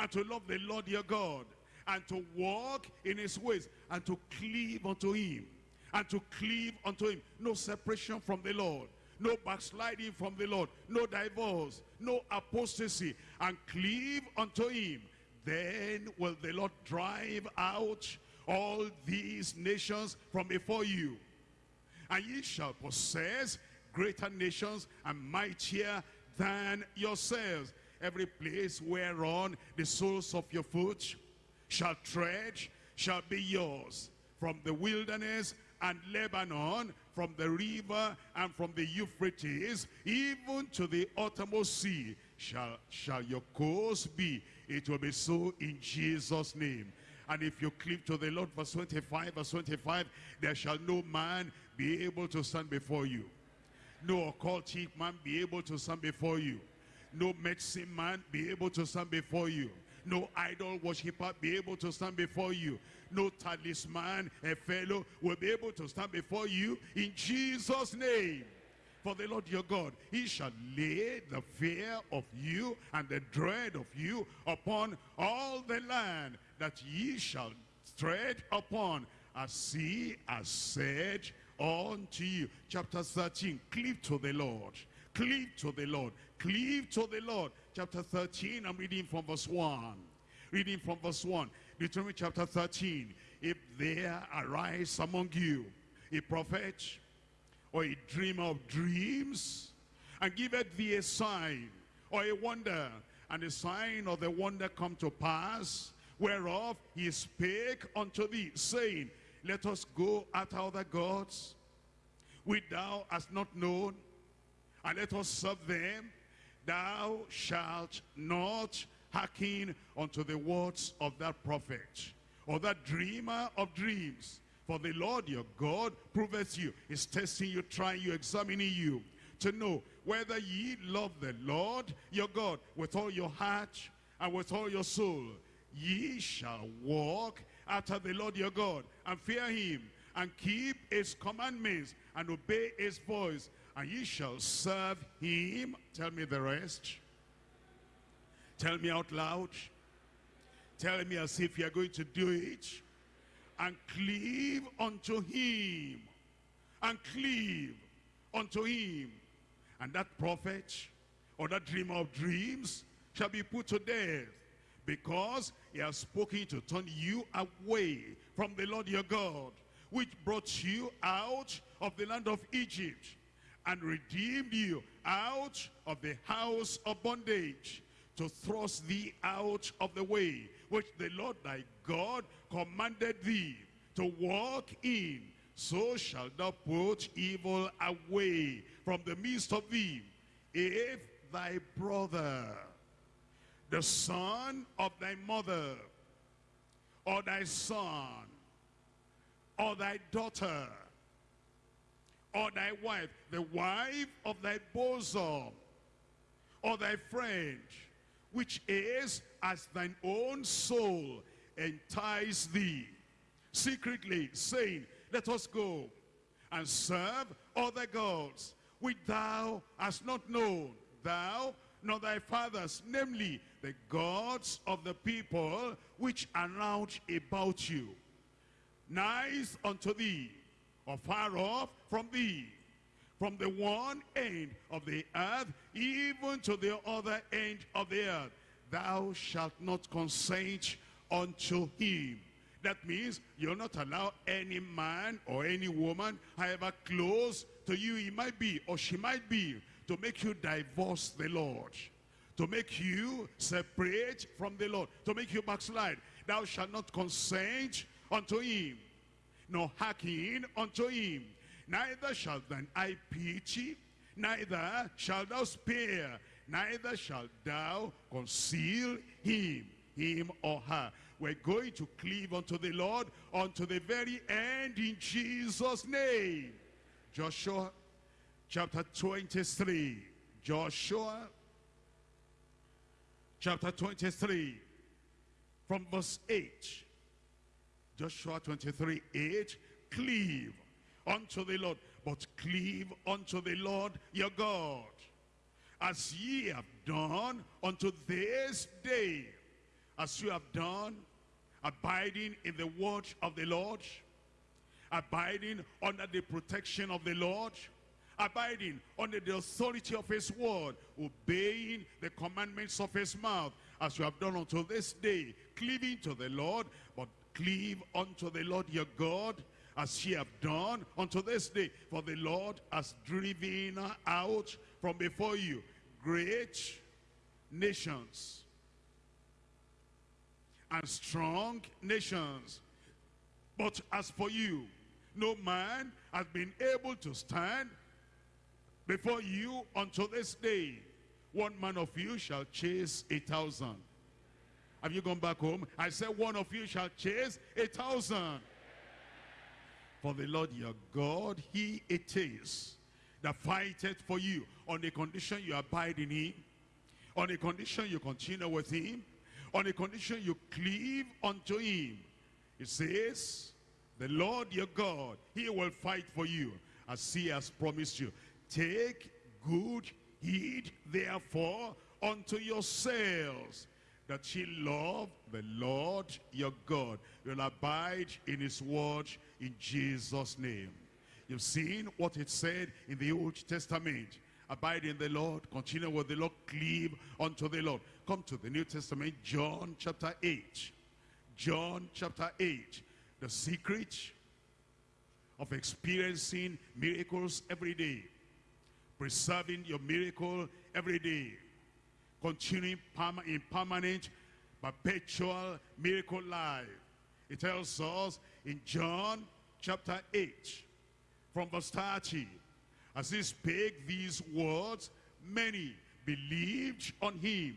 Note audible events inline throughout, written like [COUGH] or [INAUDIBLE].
and to love the Lord your God, and to walk in his ways, and to cleave unto him, and to cleave unto him. No separation from the Lord, no backsliding from the Lord, no divorce, no apostasy, and cleave unto him. Then will the Lord drive out all these nations from before you. And ye shall possess greater nations and mightier than yourselves. Every place whereon the soles of your foot shall tread shall be yours. From the wilderness and Lebanon, from the river and from the Euphrates, even to the uttermost sea, shall, shall your course be. It will be so in Jesus' name. And if you cleave to the Lord, verse 25, verse 25, there shall no man be able to stand before you. No occultic man be able to stand before you. No medicine man be able to stand before you. No idol worshiper be able to stand before you. No talisman, a fellow, will be able to stand before you in Jesus' name. For the Lord your God, he shall lay the fear of you and the dread of you upon all the land that ye shall tread upon, as he has said unto you. Chapter 13, cleave to the Lord. Cleave to the Lord. Cleave to the Lord. Chapter 13, I'm reading from verse 1. Reading from verse 1. Deuteronomy chapter 13. If there arise among you a prophet or a dreamer of dreams, and giveth thee a sign or a wonder, and the sign or the wonder come to pass, whereof he spake unto thee, saying, Let us go after other gods, which thou hast not known, and let us serve them. Thou shalt not hearken unto the words of that prophet, or that dreamer of dreams. For the Lord your God proveth you, is testing you, trying you, examining you, to know whether ye love the Lord your God with all your heart and with all your soul. Ye shall walk after the Lord your God and fear him and keep his commandments and obey his voice. And ye shall serve him. Tell me the rest. Tell me out loud. Tell me as if you're going to do it. And cleave unto him. And cleave unto him. And that prophet or that dreamer of dreams shall be put to death because he has spoken to turn you away from the Lord your God, which brought you out of the land of Egypt and redeemed you out of the house of bondage to thrust thee out of the way which the Lord thy God commanded thee to walk in. So shalt thou put evil away from the midst of thee. If thy brother the son of thy mother, or thy son, or thy daughter, or thy wife, the wife of thy bosom, or thy friend, which is as thine own soul, entice thee, secretly, saying, Let us go and serve other gods, which thou hast not known, thou nor thy fathers, namely the gods of the people which are round about you, nice unto thee, or far off from thee, from the one end of the earth, even to the other end of the earth. Thou shalt not consent unto him. That means you'll not allow any man or any woman, however close to you he might be or she might be, to make you divorce the Lord, to make you separate from the Lord, to make you backslide. Thou shalt not consent unto him, nor hearken unto him. Neither shall thine eye pity, neither shalt thou spare, neither shalt thou conceal him, him or her. We're going to cleave unto the Lord unto the very end in Jesus' name. Joshua chapter 23. Joshua chapter 23 from verse 8. Joshua 23, 8. Cleave unto the Lord, but cleave unto the Lord your God, as ye have done unto this day, as you have done, abiding in the word of the Lord, abiding under the protection of the Lord, abiding under the authority of his word, obeying the commandments of his mouth, as you have done unto this day, cleaving to the Lord, but cleave unto the Lord your God, as ye have done unto this day. For the Lord has driven out from before you great nations and strong nations. But as for you, no man has been able to stand before you until this day. One man of you shall chase a thousand. Have you gone back home? I said one of you shall chase a thousand. For the Lord your God, he it is that fighteth for you on the condition you abide in him, on the condition you continue with him, on the condition you cleave unto him. It says, the Lord your God, he will fight for you as he has promised you. Take good heed therefore unto yourselves that ye love the Lord your God. You'll abide in his word in Jesus' name. You've seen what it said in the Old Testament. Abide in the Lord, continue with the Lord, cleave unto the Lord. Come to the New Testament, John chapter 8. John chapter 8. The secret of experiencing miracles every day. Preserving your miracle every day. Continuing in permanent, perpetual miracle life. It tells us in John chapter 8, from verse 30, as he spake these words, many believed on him.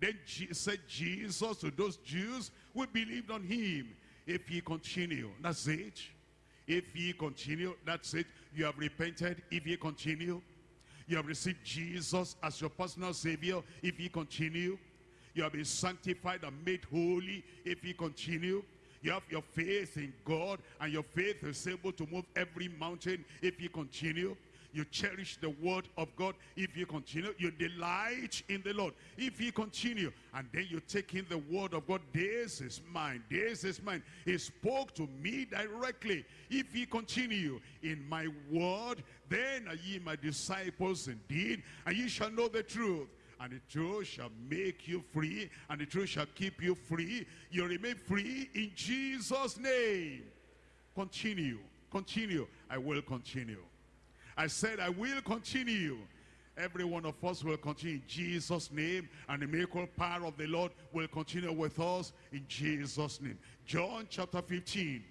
Then said Jesus to those Jews who believed on him, if ye continue, that's it. If ye continue, that's it. You have repented, if ye continue. You have received Jesus as your personal savior, if you continue. You have been sanctified and made holy, if you continue. You have your faith in God, and your faith is able to move every mountain if you continue. You cherish the word of God if you continue. You delight in the Lord if you continue. And then you take in the word of God. This is mine. This is mine. He spoke to me directly. If you continue in my word, then are ye my disciples indeed, and ye shall know the truth and the truth shall make you free, and the truth shall keep you free. You remain free in Jesus' name. Continue, continue. I will continue. I said I will continue. Every one of us will continue in Jesus' name, and the miracle power of the Lord will continue with us in Jesus' name. John chapter 15,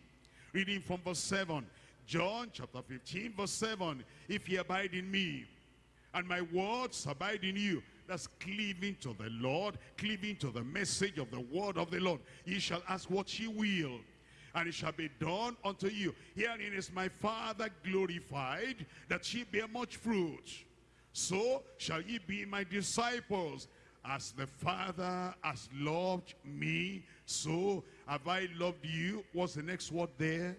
reading from verse 7. John chapter 15, verse 7. If ye abide in me, and my words abide in you, that's cleaving to the Lord, cleaving to the message of the word of the Lord. Ye shall ask what ye will, and it shall be done unto you. Herein is my Father glorified, that ye bear much fruit. So shall ye be my disciples. As the Father has loved me, so have I loved you. What's the next word there?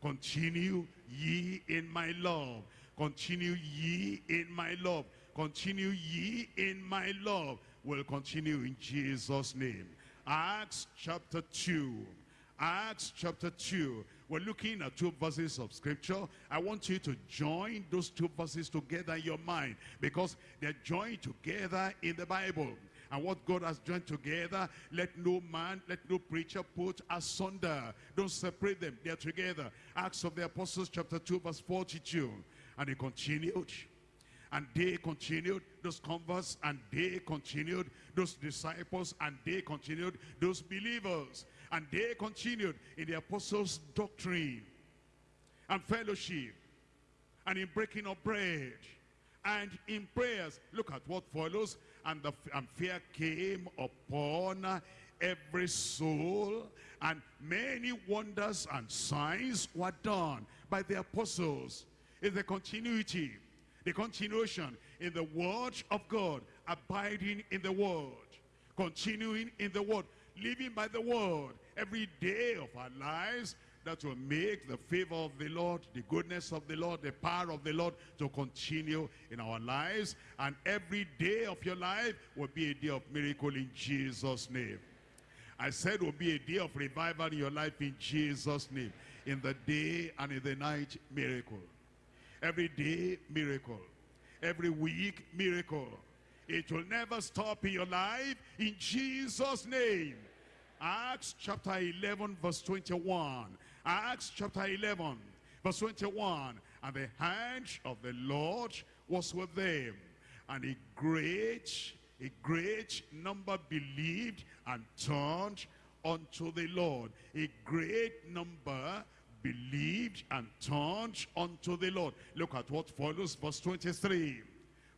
Continue ye in my love. Continue ye in my love continue ye in my love will continue in Jesus name Acts chapter 2 Acts chapter 2 we're looking at two verses of scripture I want you to join those two verses together in your mind because they're joined together in the Bible and what God has joined together, let no man, let no preacher put asunder. Don't separate them. They're together. Acts of the Apostles chapter 2 verse 42. And he continued and they continued those converts and they continued those disciples and they continued those believers and they continued in the apostles doctrine and fellowship and in breaking of bread and in prayers. Look at what follows. And the and fear came upon every soul and many wonders and signs were done by the apostles. Is the continuity the continuation in the word of God, abiding in the word, continuing in the word, living by the word every day of our lives that will make the favor of the Lord, the goodness of the Lord, the power of the Lord to continue in our lives. And every day of your life will be a day of miracle in Jesus' name. I said will be a day of revival in your life in Jesus' name. In the day and in the night, miracle. Every day, miracle. Every week, miracle. It will never stop in your life in Jesus' name. Acts chapter 11 verse 21. Acts chapter 11 verse 21. And the hand of the Lord was with them. And a great, a great number believed and turned unto the Lord. A great number believed and turned unto the Lord. Look at what follows verse 23.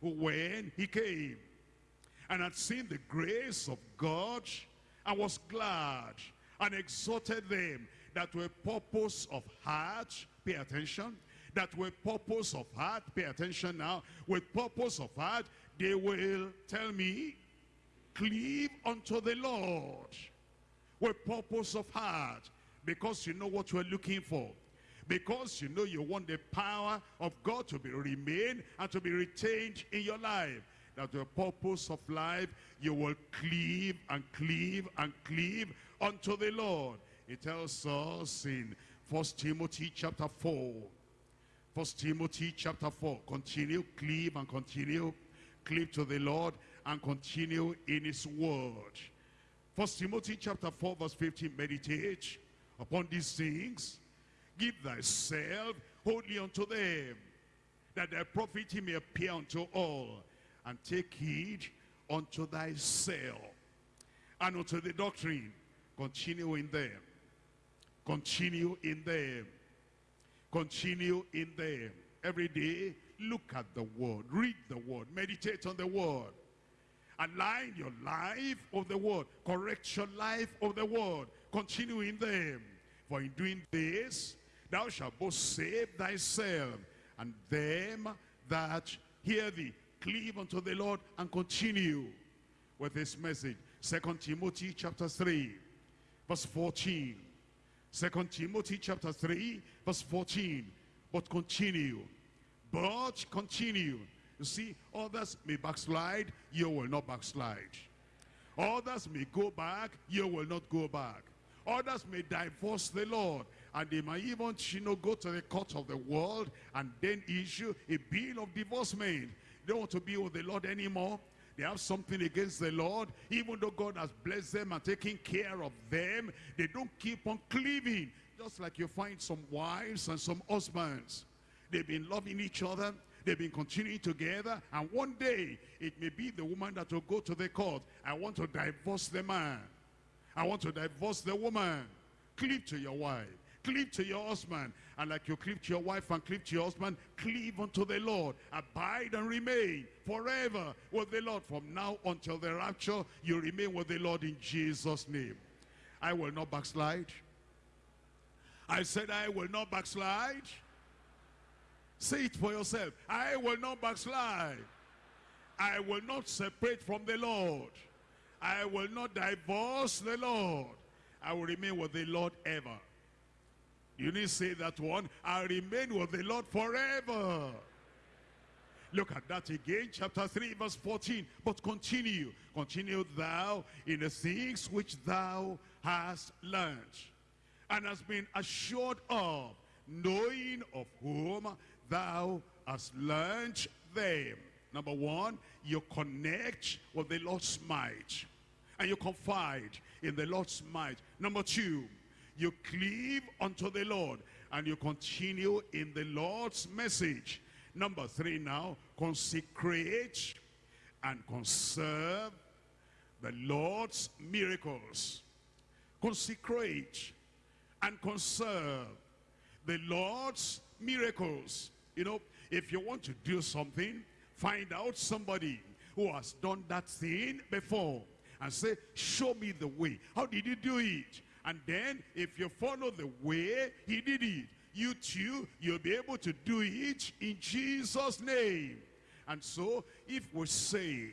When he came and had seen the grace of God and was glad and exhorted them that were purpose of heart, pay attention, that were purpose of heart, pay attention now, with purpose of heart, they will, tell me, cleave unto the Lord with purpose of heart because you know what you're looking for because you know you want the power of God to be remain and to be retained in your life that the purpose of life you will cleave and cleave and cleave unto the Lord. It tells us in First Timothy chapter 4 First Timothy chapter 4 continue cleave and continue cleave to the Lord and continue in his word. First Timothy chapter 4 verse 15 meditate upon these things. Give thyself wholly unto them that thy profit may appear unto all and take heed unto thyself and unto the doctrine. Continue in them. Continue in them. Continue in them. Every day look at the word. Read the word. Meditate on the word. Align your life of the word. Correct your life of the word. Continue in them. For in doing this thou shalt both save thyself and them that hear thee cleave unto the lord and continue with this message second timothy chapter 3 verse 14. Second timothy chapter 3 verse 14 but continue but continue you see, others may backslide, you will not backslide. Others may go back, you will not go back. Others may divorce the Lord, and they might even, you know, go to the court of the world and then issue a bill of divorcement. They don't want to be with the Lord anymore. They have something against the Lord. Even though God has blessed them and taken care of them, they don't keep on cleaving. Just like you find some wives and some husbands. They've been loving each other. They've been continuing together. And one day, it may be the woman that will go to the court. I want to divorce the man. I want to divorce the woman. Cleave to your wife. Cleave to your husband. And like you cleave to your wife and cleave to your husband, cleave unto the Lord. Abide and remain forever with the Lord. From now until the rapture, you remain with the Lord in Jesus' name. I will not backslide. I said I will not backslide. Say it for yourself. I will not backslide. I will not separate from the Lord. I will not divorce the Lord. I will remain with the Lord ever. You need to say that one. I remain with the Lord forever. Look at that again, chapter 3, verse 14. But continue, continue thou in the things which thou hast learned and hast been assured of, knowing of whom thou hast learned them. Number one, you connect with the Lord's might. And you confide in the Lord's might. Number two, you cleave unto the Lord. And you continue in the Lord's message. Number three now, consecrate and conserve the Lord's miracles. Consecrate and conserve the Lord's miracles. You know, if you want to do something, find out somebody who has done that thing before and say, show me the way. How did you do it? And then if you follow the way he did it, you too, you'll be able to do it in Jesus' name. And so if we say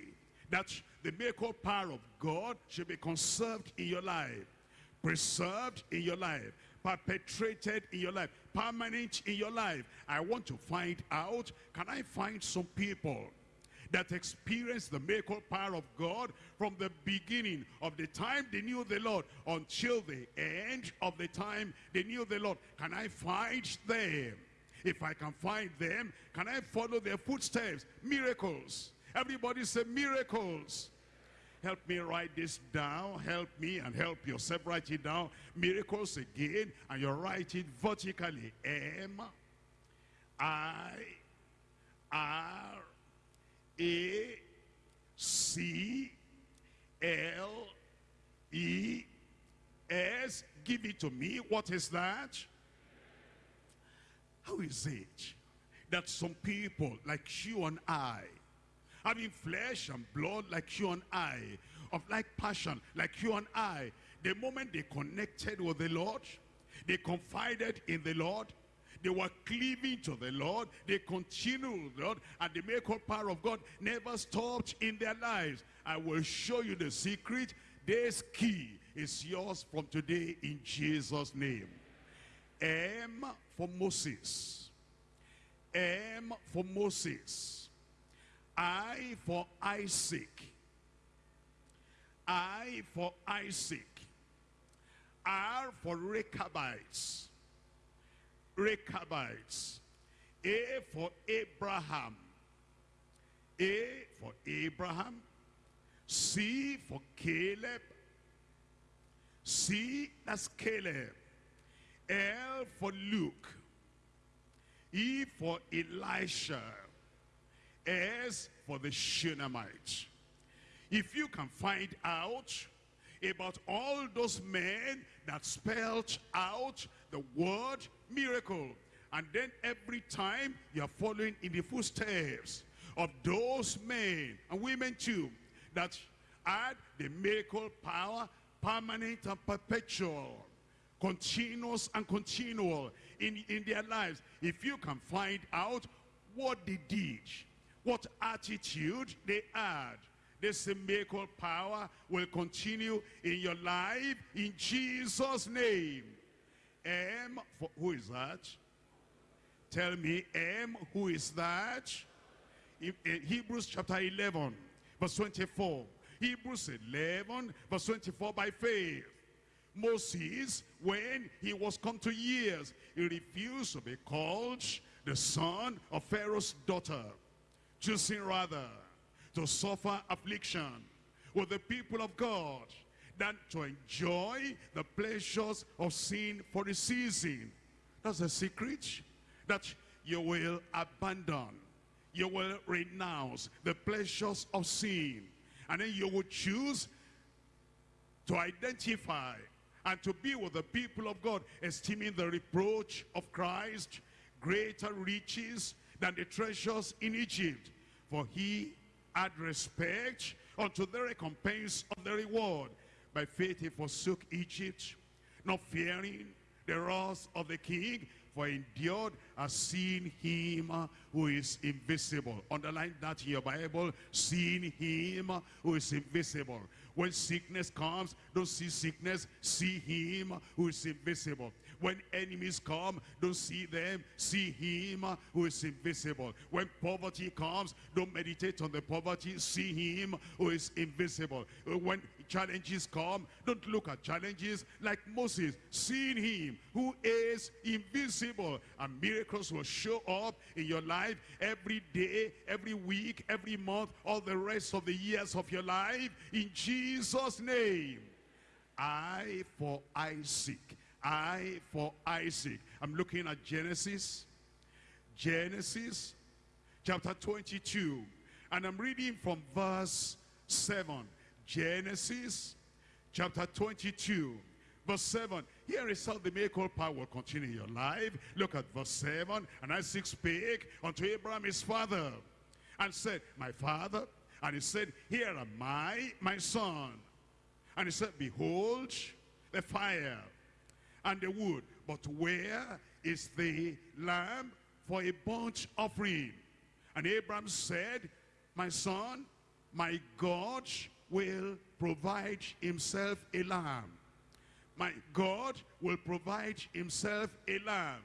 that the miracle power of God should be conserved in your life, preserved in your life, perpetrated in your life, permanent in your life. I want to find out, can I find some people that experienced the miracle power of God from the beginning of the time they knew the Lord until the end of the time they knew the Lord. Can I find them? If I can find them, can I follow their footsteps? Miracles. Everybody say miracles. Help me write this down. Help me and help yourself write it down. Miracles again. And you write it vertically. M I R A C L E S. Give it to me. What is that? How is it that some people like you and I, having flesh and blood like you and I, of like passion like you and I, the moment they connected with the Lord, they confided in the Lord, they were cleaving to the Lord, they continued Lord, and the miracle power of God never stopped in their lives. I will show you the secret. This key is yours from today in Jesus' name. M for Moses. M for Moses. I for Isaac. I for Isaac. R for Rechabites. Rechabites. A for Abraham. A for Abraham. C for Caleb. C, that's Caleb. L for Luke. E for Elisha. S for the Shunammite. If you can find out about all those men that spelled out the word miracle, and then every time you're following in the footsteps of those men and women too that had the miracle power permanent and perpetual continuous and continual in, in their lives. If you can find out what they did, what attitude they had, this miracle power will continue in your life in Jesus' name. M, for, who is that? Tell me, M, who is that? In, in Hebrews chapter 11, verse 24. Hebrews 11, verse 24, by faith. Moses, when he was come to years, he refused to be called the son of Pharaoh's daughter, choosing rather to suffer affliction with the people of God than to enjoy the pleasures of sin for a season. That's the secret that you will abandon, you will renounce the pleasures of sin, and then you will choose to identify and to be with the people of God, esteeming the reproach of Christ greater riches than the treasures in Egypt. For he had respect unto the recompense of the reward. By faith he forsook Egypt, not fearing the wrath of the king, for endured as seen him who is invisible. Underline that in your Bible, seeing him who is invisible. When sickness comes, don't see sickness, see him who is invisible. When enemies come, don't see them, see him who is invisible. When poverty comes, don't meditate on the poverty, see him who is invisible. When challenges come, don't look at challenges like Moses, seeing him who is invisible. And miracles will show up in your life every day, every week, every month, all the rest of the years of your life. In Jesus' name. I for Isaac. I for Isaac. I'm looking at Genesis. Genesis chapter 22. And I'm reading from verse 7. Genesis chapter 22 verse 7 here is how the miracle power will continue in your life look at verse 7 and Isaac spake unto Abraham his father and said my father and he said here am I my son and he said behold the fire and the wood but where is the lamb for a burnt offering and Abraham said my son my God will provide himself a lamb. My God will provide himself a lamb.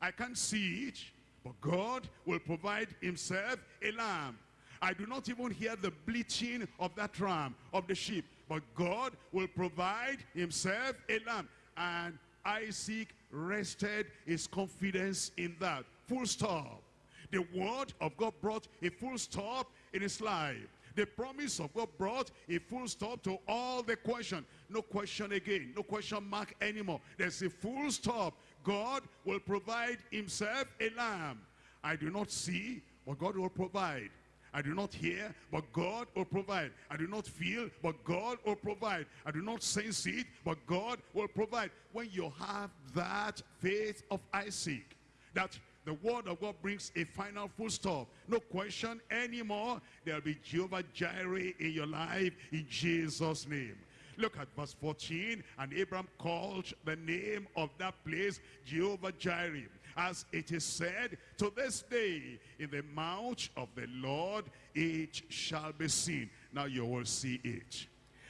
I can't see it, but God will provide himself a lamb. I do not even hear the bleating of that ram, of the sheep. But God will provide himself a lamb. And Isaac rested his confidence in that. Full stop. The word of God brought a full stop in his life. The promise of God brought a full stop to all the question. No question again. No question mark anymore. There's a full stop. God will provide himself a lamb. I do not see, but God will provide. I do not hear, but God will provide. I do not feel, but God will provide. I do not sense it, but God will provide. When you have that faith of Isaac, that the word of God brings a final full stop. No question anymore. There'll be Jehovah Jireh in your life in Jesus' name. Look at verse 14. And Abraham called the name of that place Jehovah Jireh as it is said, to this day, in the mouth of the Lord, it shall be seen. Now you will see it.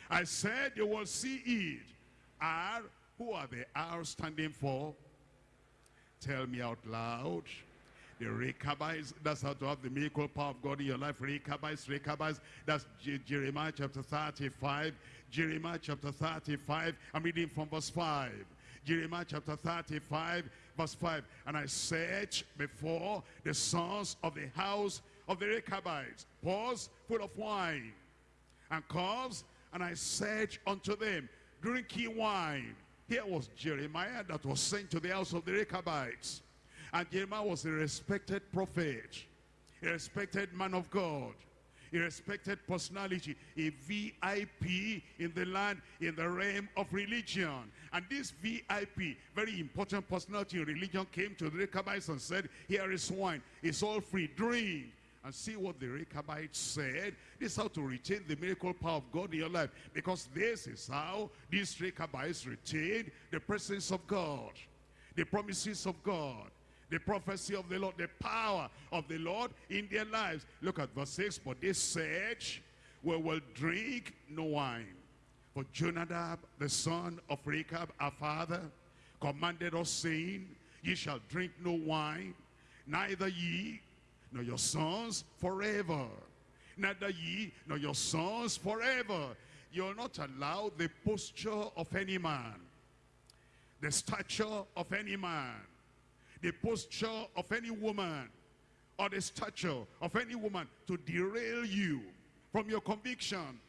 I said you will see it. R, who are the R standing for? Tell me out loud. The Rechabites, that's how to have the miracle power of God in your life. Rechabites, Rechabites, that's J Jeremiah chapter 35. Jeremiah chapter 35, I'm reading from verse 5. Jeremiah chapter 35, verse 5. And I searched before the sons of the house of the Rechabites, pause, full of wine and cups, and I said unto them, drinking wine. Here was Jeremiah that was sent to the house of the Rechabites. And Jeremiah was a respected prophet, a respected man of God a respected personality, a VIP in the land, in the realm of religion. And this VIP, very important personality in religion, came to the Rechabites and said, here is wine, it's all free, drink. And see what the Rechabites said. This is how to retain the miracle power of God in your life. Because this is how these Rechabites retained the presence of God. The promises of God the prophecy of the Lord, the power of the Lord in their lives. Look at verse 6. But they said, we will drink no wine. For Jonadab, the son of Rechab, our father, commanded us, saying, Ye shall drink no wine, neither ye nor your sons forever. Neither ye nor your sons forever. You'll not allow the posture of any man, the stature of any man, the posture of any woman or the stature of any woman to derail you from your conviction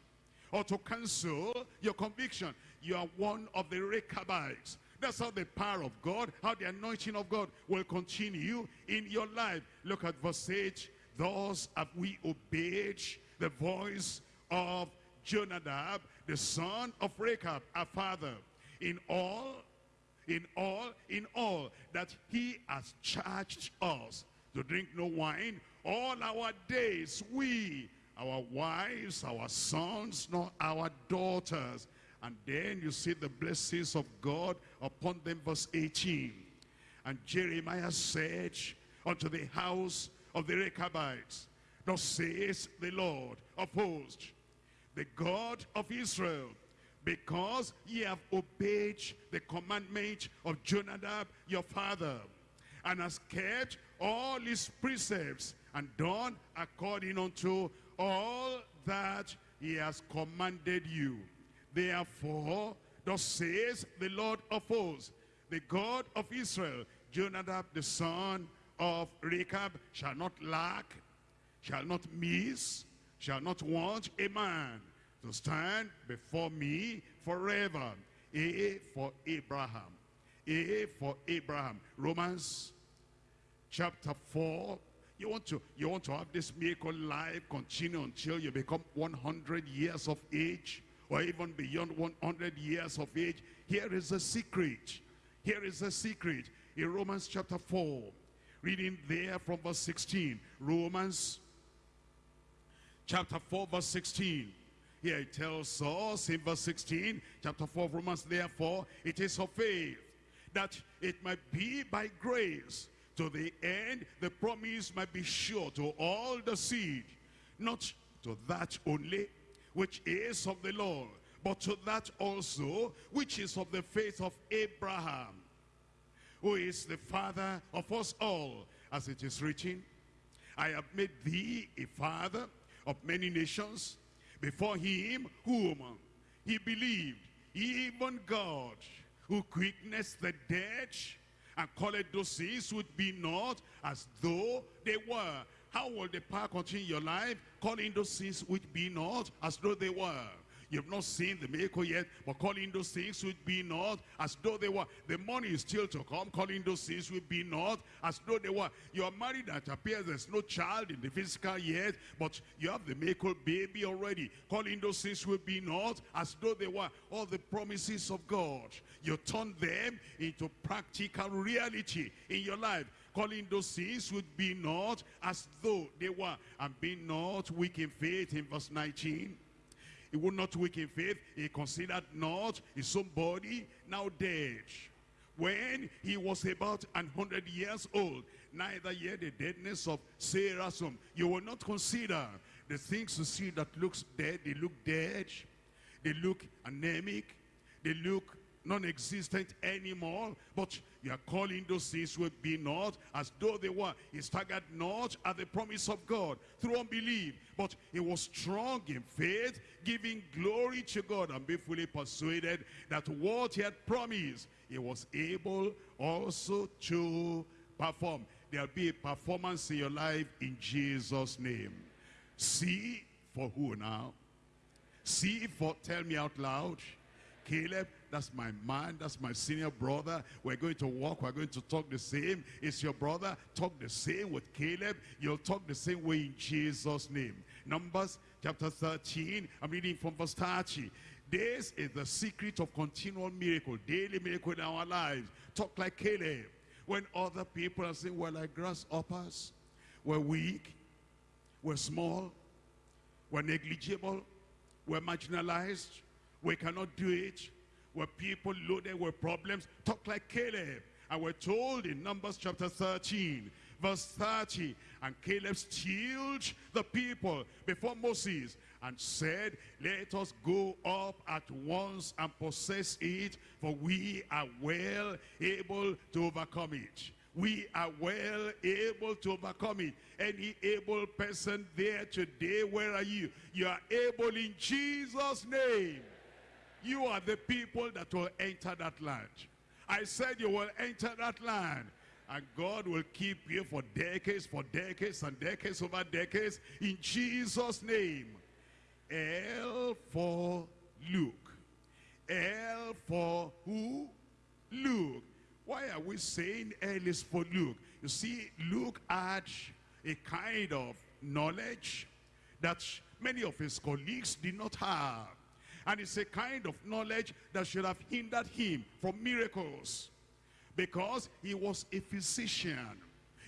or to cancel your conviction. You are one of the Rechabites. That's how the power of God, how the anointing of God will continue in your life. Look at verse 8. Thus have we obeyed the voice of Jonadab, the son of Rechab, our father, in all in all, in all, that he has charged us to drink no wine all our days. We, our wives, our sons, nor our daughters. And then you see the blessings of God upon them, verse 18. And Jeremiah said unto the house of the Rechabites, Thus says the Lord of hosts, the God of Israel, because ye have obeyed the commandment of Jonadab your father, and has kept all his precepts, and done according unto all that he has commanded you. Therefore, thus says the Lord of hosts, the God of Israel, Jonadab the son of Rechab shall not lack, shall not miss, shall not want a man to stand before me forever. A for Abraham. A for Abraham. Romans chapter 4. You want to you want to have this miracle life continue until you become 100 years of age or even beyond 100 years of age. Here is a secret. Here is a secret. In Romans chapter 4, reading there from verse 16. Romans chapter 4 verse 16. Here it tells us in verse 16, chapter 4 of Romans, therefore, it is of faith, that it might be by grace, to the end the promise might be sure to all the seed, not to that only, which is of the Lord, but to that also, which is of the faith of Abraham, who is the father of us all, as it is written, I have made thee a father of many nations, before him whom he believed, even God, who quickeneth the dead, and called those things which be not as though they were. How will the power continue your life? Calling those things which be not as though they were. You've not seen the miracle yet, but calling those things which be not as though they were. The money is still to come, calling those things which be not as though they were. You are married it appears there's no child in the physical yet, but you have the miracle baby already. Calling those things which be not as though they were. All the promises of God, you turn them into practical reality in your life calling those things would be not as though they were, and be not weak in faith in verse 19. He would not weak in faith. He considered not his own body now dead. When he was about an hundred years old, neither yet the deadness of Sarah's. You will not consider the things you see that looks dead. They look dead. They look anemic. They look non-existent anymore. But you are calling those things will be not as though they were. He staggered not at the promise of God through unbelief. But he was strong in faith, giving glory to God and be fully persuaded that what he had promised, he was able also to perform. There'll be a performance in your life in Jesus' name. See for who now? See for, tell me out loud. Caleb, that's my man, that's my senior brother. We're going to walk, we're going to talk the same. It's your brother, talk the same with Caleb. You'll talk the same way in Jesus' name. Numbers chapter 13, I'm reading from verse 30. This is the secret of continual miracle, daily miracle in our lives. Talk like Caleb. When other people are saying, we're like grasshoppers, we're weak, we're small, we're negligible, we're marginalized, we cannot do it. We're people loaded with problems. Talk like Caleb. And we're told in Numbers chapter 13, verse 30, and Caleb stilled the people before Moses and said, let us go up at once and possess it, for we are well able to overcome it. We are well able to overcome it. Any able person there today, where are you? You are able in Jesus' name. You are the people that will enter that land. I said you will enter that land. And God will keep you for decades, for decades and decades over decades. In Jesus' name. L for Luke. L for who? Luke. Why are we saying L is for Luke? You see, Luke had a kind of knowledge that many of his colleagues did not have. And it's a kind of knowledge that should have hindered him from miracles. Because he was a physician.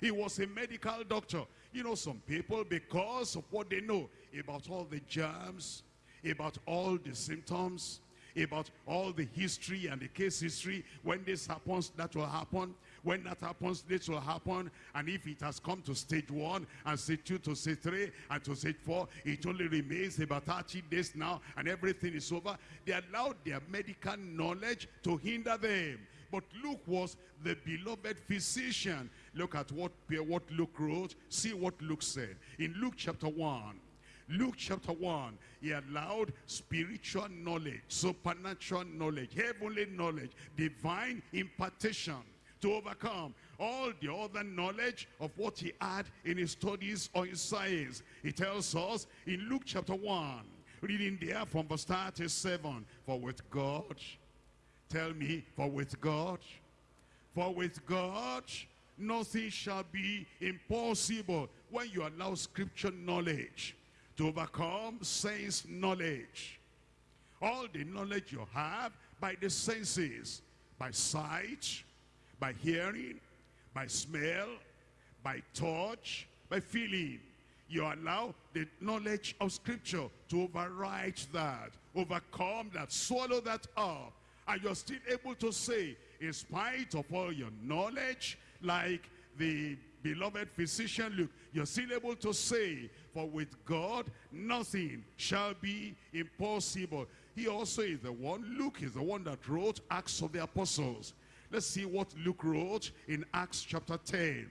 He was a medical doctor. You know, some people, because of what they know about all the germs, about all the symptoms, about all the history and the case history, when this happens, that will happen. When that happens, this will happen. And if it has come to stage one and stage two to stage three and to stage four, it only remains about 30 days now and everything is over. They allowed their medical knowledge to hinder them. But Luke was the beloved physician. Look at what, what Luke wrote. See what Luke said. In Luke chapter 1, Luke chapter 1, he allowed spiritual knowledge, supernatural knowledge, heavenly knowledge, divine impartation to overcome all the other knowledge of what he had in his studies or his science. He tells us in Luke chapter 1, reading there from verse 37, For with God, tell me, for with God, for with God, nothing shall be impossible when you allow scripture knowledge to overcome sense knowledge. All the knowledge you have by the senses, by sight, by hearing, by smell, by touch, by feeling. You allow the knowledge of scripture to override that, overcome that, swallow that up. And you're still able to say, in spite of all your knowledge, like the beloved physician Luke, you're still able to say, for with God, nothing shall be impossible. He also is the one, Luke is the one that wrote Acts of the Apostles. Let's see what Luke wrote in Acts chapter 10.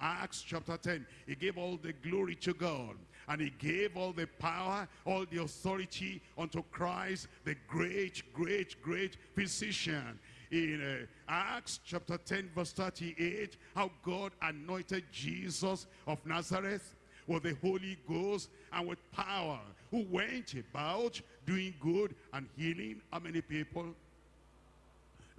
Acts chapter 10. He gave all the glory to God. And he gave all the power, all the authority unto Christ, the great, great, great physician. In uh, Acts chapter 10 verse 38, how God anointed Jesus of Nazareth with the Holy Ghost and with power, who went about doing good and healing how many people?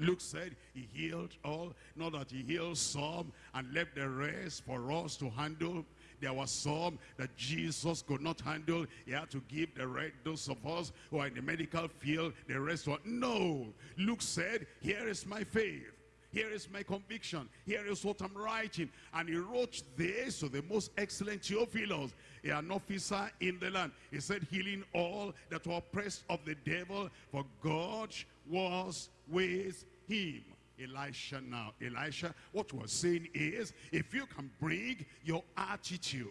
Luke said he healed all, not that he healed some and left the rest for us to handle. There was some that Jesus could not handle. He had to give the rest, those of us who are in the medical field, the rest were, no. Luke said, here is my faith. Here is my conviction. Here is what I'm writing. And he wrote this to the most excellent Theophilus, an officer in the land. He said, healing all that were oppressed of the devil, for God was with him. Elisha now. Elisha, what we're saying is, if you can bring your attitude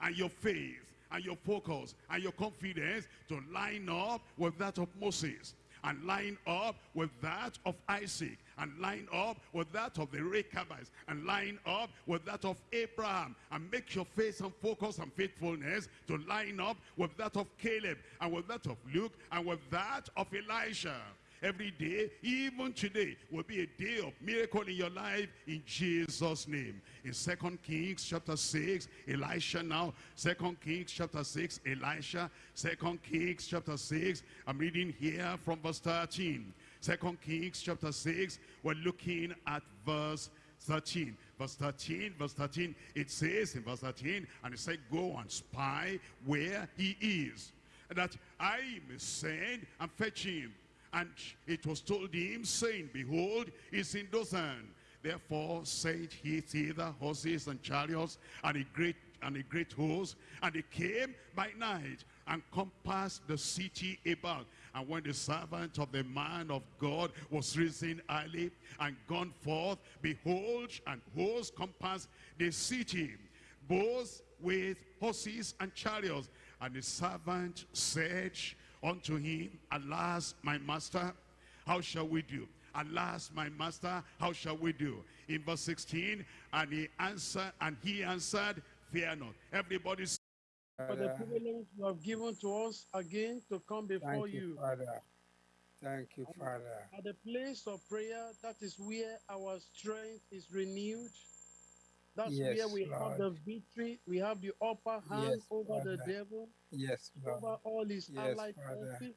and your faith and your focus and your confidence to line up with that of Moses and line up with that of Isaac and line up with that of the Rechabites and line up with that of Abraham and make your faith and focus and faithfulness to line up with that of Caleb and with that of Luke and with that of Elisha every day, even today, will be a day of miracle in your life in Jesus' name. In Second Kings chapter 6, Elisha now. Second Kings chapter 6, Elisha. Second Kings chapter 6, I'm reading here from verse 13. Second Kings chapter 6, we're looking at verse 13. Verse 13, verse 13, it says in verse 13, and it said, go and spy where he is, that I may send and fetch him. And it was told him, saying, Behold, he's in Dothan. Therefore said he thither horses and chariots and a great and a great host. And they came by night and compassed the city about. And when the servant of the man of God was risen early and gone forth, behold, and hosts compassed the city, both with horses and chariots. And the servant said, unto him, Alas, my master, how shall we do? Alas, my master, how shall we do? In verse 16, and he answered, and he answered, Fear not. Everybody for the privilege you have given to us again to come before Thank you, you. Father. Thank you, Father. At the place of prayer, that is where our strength is renewed. That's Yes, where we have the victory. We have the upper hand Yes, over the devil, Yes, over all his Yes, allied Father. forces.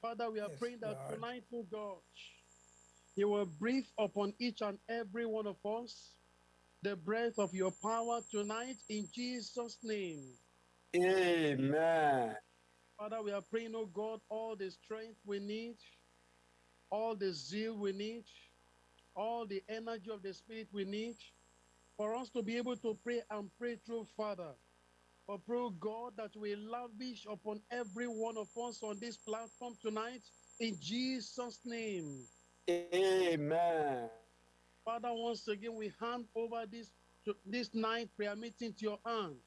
Father, we are Yes, praying that Lord. tonight, oh God, you will breathe upon each and every one of us the breath of your power tonight in Jesus' name. Amen. Father, we are praying, oh God, all the strength we need, all the zeal we need, all the energy of the Spirit we need for us to be able to pray and pray through, Father. For pray, God, that we lavish upon every one of us on this platform tonight in Jesus' name. Amen. Father, once again, we hand over this to this night prayer meeting to your hands.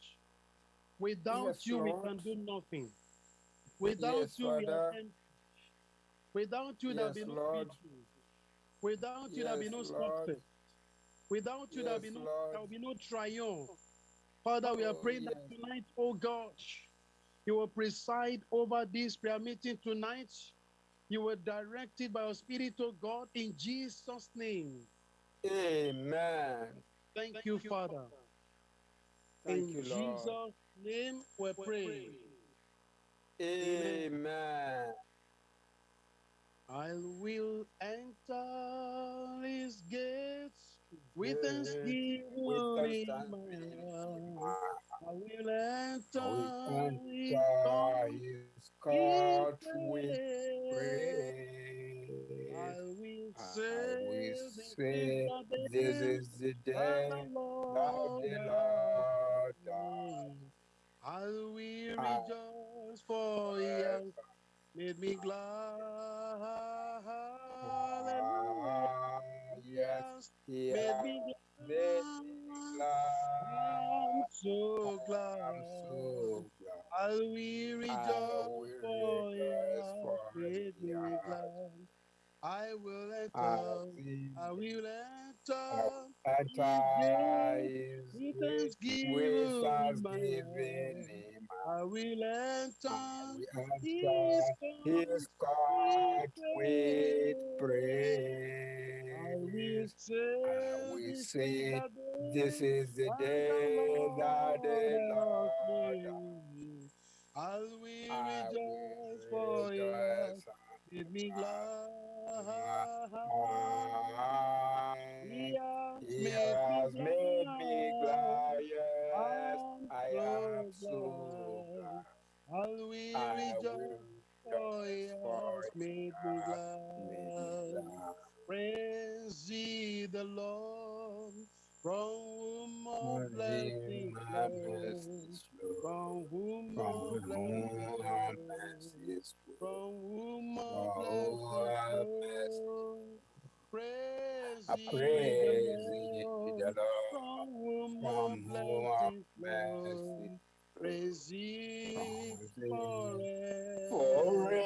Without Yes, you, we can do nothing. Without Yes, you, we are Father. empty. Without you, there'll be Yes, no Lord. Without you, there'll be Yes, no Lord. Success. Without you, there'll be no Lord. there'll be no triumph. Father, we are Oh, praying that tonight, oh God, you will preside over this prayer meeting tonight. You will direct it by your Spirit, oh God, in Jesus' name. Amen. Thank, you, Father. Thank in you, Lord. Jesus' name we pray. Amen. I will enter his gates with with in my. I will enter We his court with praise. I will say this is the day is the Lord the has Lord made. I will rejoice for has made me glad. Hallelujah. Yes, He made me glad. I'm so glad. I'm so glad. I will I rejoice for he rejoice has for made He me has glad. I will enter. I will enter. enter With thanksgiving with thanksgiving heart. in my I will enter. His enter his court with praise. I praise. say, I this is say, the This day is the that the day that the Lord made. I will I rejoice, for rejoice made me glad. He has made me glad. yes, I'm so glad. I will I rejoice, for He rejoice, for has He made me has made me glad. Glad. Praise ye the Lord, from whom all blessings my flow. From whom all blessings whom flow. all mercies flow, From whom all blessings flow. Praise I praise the ye Lord, the Lord, from whom all from whom all blessings flow. Flow. Praise ye Forevermore.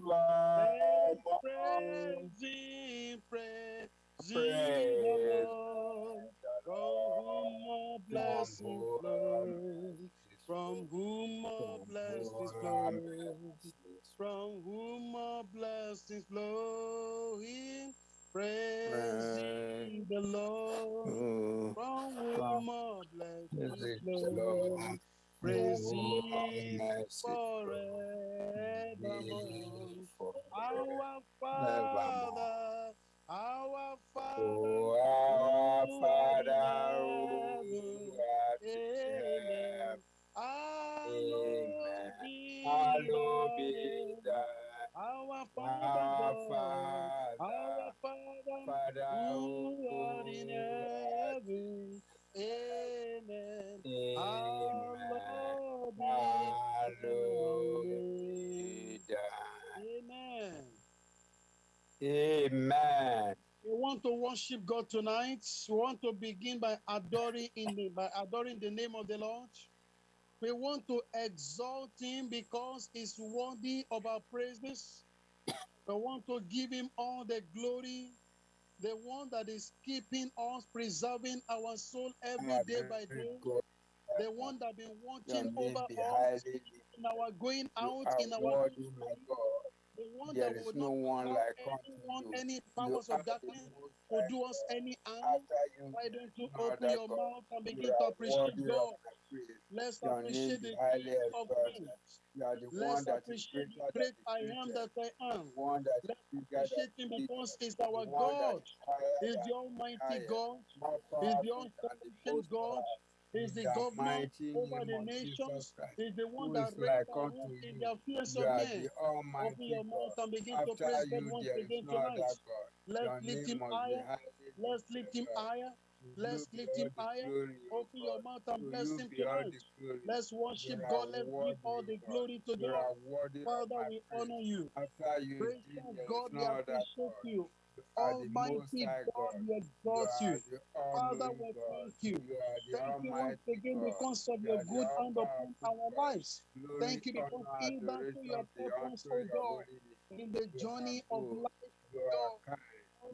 forever. Praise ye, praise ye the Lord, from whom all blessings flow. From whom all blessings flow. From whom all blessings flow. Praise the Lord. From From whom all blessings flow. Forevermore. Forevermore. Our Father, our Father, Oh, our Father, who art in heaven, Hallowed be thy Our Father God, our Father, Father, who art in heaven, Amen. Amen. Hallowed be thy Hallowed name. be thy Amen. Amen. We want to worship God tonight. We want to begin by adoring in the, by adoring the name of the Lord. We want to exalt him because he's worthy of our praises. We want to give him all the glory, the one that is keeping us, preserving our soul every day by day, God, the one that been watching over us in our going out, in our my the one There that no one like anyone, any powers of darkness to do us any harm. Why don't you open your God. mouth and begin to appreciate God? Let's Your appreciate the highly of exalted. You are the Let's appreciate the great I am that I am. One that is Let's appreciate him because he's our God. He's the Almighty. God. He's the all-sufficient God. He's the the governor over the of Jesus nations. Christ. He's the one that is reigns like and unto rules in the You of men. Open your mouth and begin to praise God once again tonight. Let's lift him higher. Let's lift him higher. Let's lift him higher. Open your mouth and bless him tonight. Let's worship God. Let's give all the glory to God. are worthy of Father, we honor you. After you, indeed, God, we appreciate you. You are the most Almighty God, we exalt you. Father, we thank you. You are the Thank you once again because of your good hand upon our lives. Thank you because honor, in that you adoration have be taught us, unto oh God, in the journey of life, God. kind.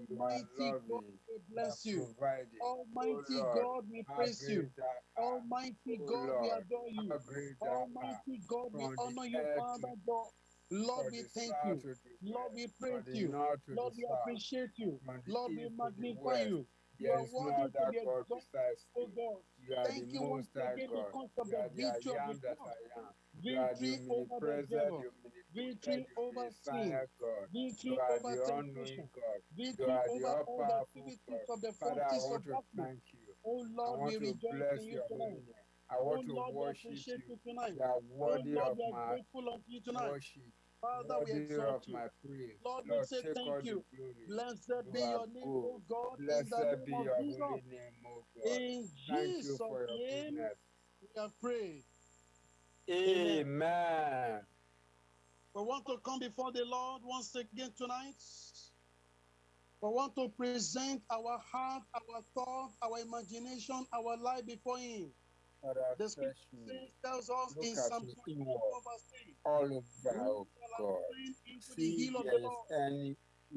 You are Almighty God, we bless you. Almighty God, we praise you. great thou art. Almighty God, we adore you. great thou art. Almighty God, we honor you, Father God. Lord, we thank you. Lord, we praise you. Lord, we appreciate you. Lord, we east to the magnify you. You are worthy to be exalted, oh. God. You are the Thank you once again because of the victory of the am that cross. I am. You are the Victory over the devil. Victory over sin. Victory over temptation. all-knowing God. You Victory over all the activities of the forces of darkness. thank you. Oh Lord, we rejoice in you tonight. I Oh to Lord, worship you. you tonight. You are Oh Lord, of we are my grateful you tonight. worship, Father, we exalt you. Lord, we say thank you. Blessed be your name, oh God, Blessed be your holy name, O God. In Jesus' name, we have prayed. Amen. Amen. We want to come before the Lord once again tonight. We want to present our heart, our thought, our imagination, our life before Him. Father, The scripture says, tells us Look in Psalm 24, verse 3, all over, O God. into the See hill of the Lord? any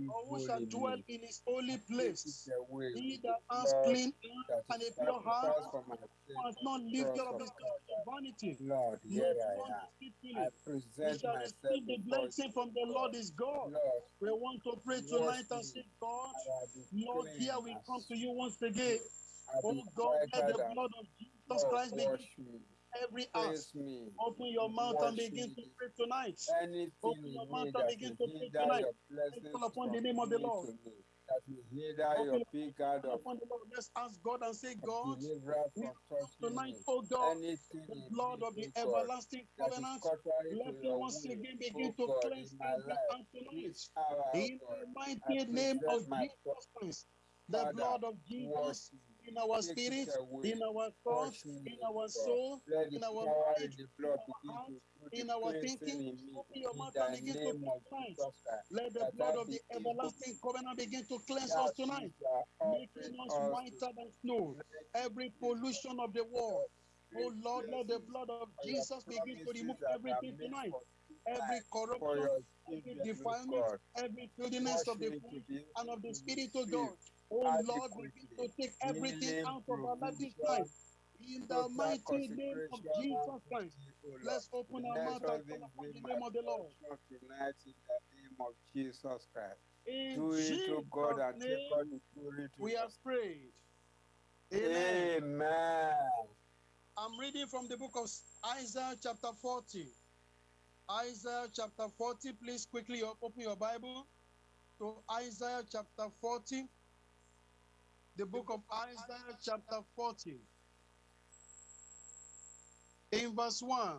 or who shall dwell in his holy place. He that has clean and a pure heart, has not lifted up his heart to vanity, Lord, here I am. I He shall receive the blessing from the Lord is God. Lord. We want to pray tonight and say, God, I have been Lord, here we come to you once again. Oh God, let the blood of Jesus Lord, oh, Christ begin wash me, every ask. me, Open your mouth and begin me. to pray tonight. Anything Open your mouth and begin to pray tonight. call upon the name of the Lord. that will hinder Open your big God of upon the Lord. Let's ask God and say, God, we tonight, me. oh God, Anything the blood of the oh everlasting that covenant. Let your once again begin oh to cleanse every life. tonight. Hour, oh In the mighty name of Jesus Christ, the blood of Jesus me, in our spirit, in our thoughts, in oh our soul, in our mind, in our heart, to do the in our thinking. Open your mouth and begin to name pray of tonight. Jesus Christ, Let the blood of the everlasting covenant begin to cleanse us tonight, making us whiter than snow. Every pollution of the world. Oh Lord, let the blood of Jesus begin to remove promises that are everything tonight. Every corruption, every oh defilement, every filthiness of the flesh and of the to spirit oh of God. Oh Lord, begin to take everything out of our life this night. In the oh, mighty name of Jesus Christ. thee, O Lord. Let's open our mouth and call upon the name of the Lord. tonight in the name of Jesus Christ. In Do it, O God, and take all the glory to we have prayed. Amen. Amen. I'm reading from the book of Isaiah chapter 40. Isaiah chapter 40. Please quickly open your Bible to Isaiah chapter 40. The book of Isaiah chapter 40. In verse 1,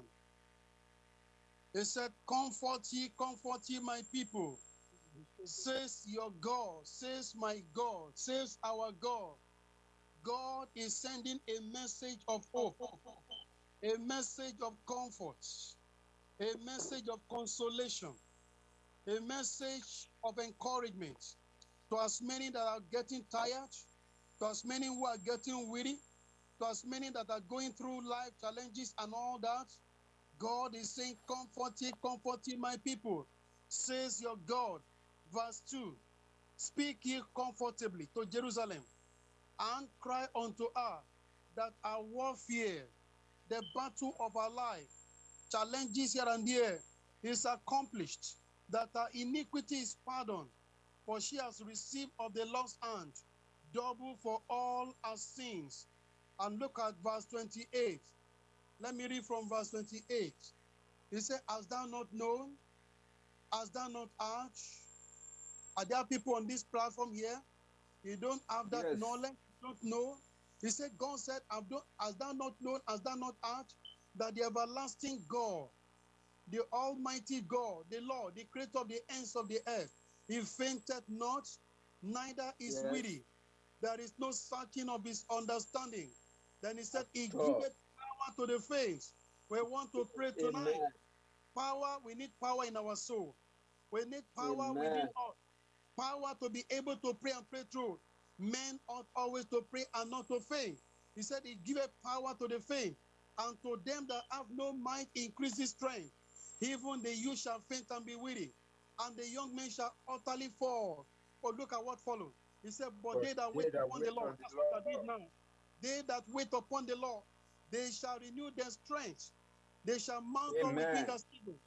it said, Comfort ye, comfort ye, my people. Says your God, says my God, says our God. God is sending a message of hope, a message of comfort, a message of consolation, a message of encouragement to as many that are getting tired, as many who are getting weary, as many that are going through life challenges and all that. God is saying, Comfort ye, comfort ye, my people, says your God. Verse 2 Speak ye comfortably to Jerusalem and cry unto her that our warfare, the battle of our life, challenges here and there is accomplished, that our iniquity is pardoned, for she has received of the Lord's hand double for all our sins. And look at verse 28. Let me read from verse 28. He said, Hast thou not known? Hast thou not heard? Are there people on this platform here? You don't have that Yes. knowledge, you don't know. He said, God said, Have thou- Hast thou not known, hast thou not heard that the everlasting God, the Almighty God, the Lord, the creator of the ends of the earth, he fainted not, neither is Yes. weary. There is no searching of his understanding. Then he said, He all. giveth power to the faint. We want to pray tonight. Amen. Power, we need power in our soul. We need power Amen. within us. Power to be able to pray and pray through. Men ought always to pray and not to faint. He said, He giveth power to the faint, and to them that have no might increases strength. Even the youth shall faint and be weary, and the young men shall utterly fall. But look at what follows. He said, But, But they that they wait that upon wait the Lord, that's what I did now. They that wait upon the Lord, they shall renew their strength. They shall mount up with Amen. wings as eagles.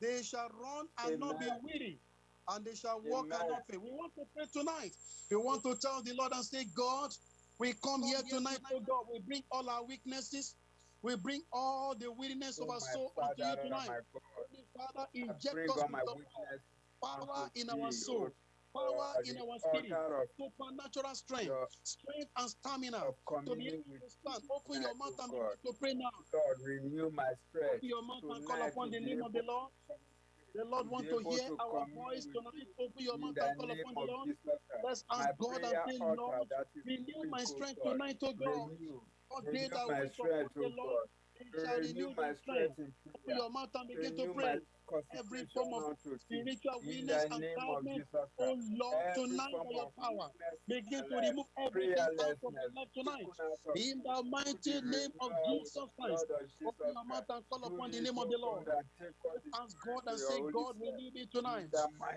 They shall run and not be weary, and they shall walk and Amen. not faint. We want to pray tonight. We want to tell the Lord and say, God, we come here tonight, oh God. We bring all our weaknesses. We bring all the weakness of Oh, our soul Father unto you oh, tonight. my Father, inject us all with my your weakness power in our soul, O power God, in our spirit, supernatural strength, strength and stamina to be able to stand. Open your mouth and begin to pray now. Lord, renew my strength. Open your mouth and call upon the name of the Lord. The Lord to want to hear to our voice tonight. Open your mouth and call upon the Lord. Let's ask God and say, Lord, renew my strength God, tonight, O God. For they that wait upon the Lord, God. shall Renew my strength strength. Open your mouth and begin to pray. Every form of spiritual weakness and. Jesus Oh. Lord, tonight by your power, begin to remove everything out of my life tonight. taken out of In the mighty name of Jesus Christ. blood of Jesus Open your mouth and call upon the name of the Lord. and take all the Ask God and say, God, Spirit. renew oh, oh, me tonight.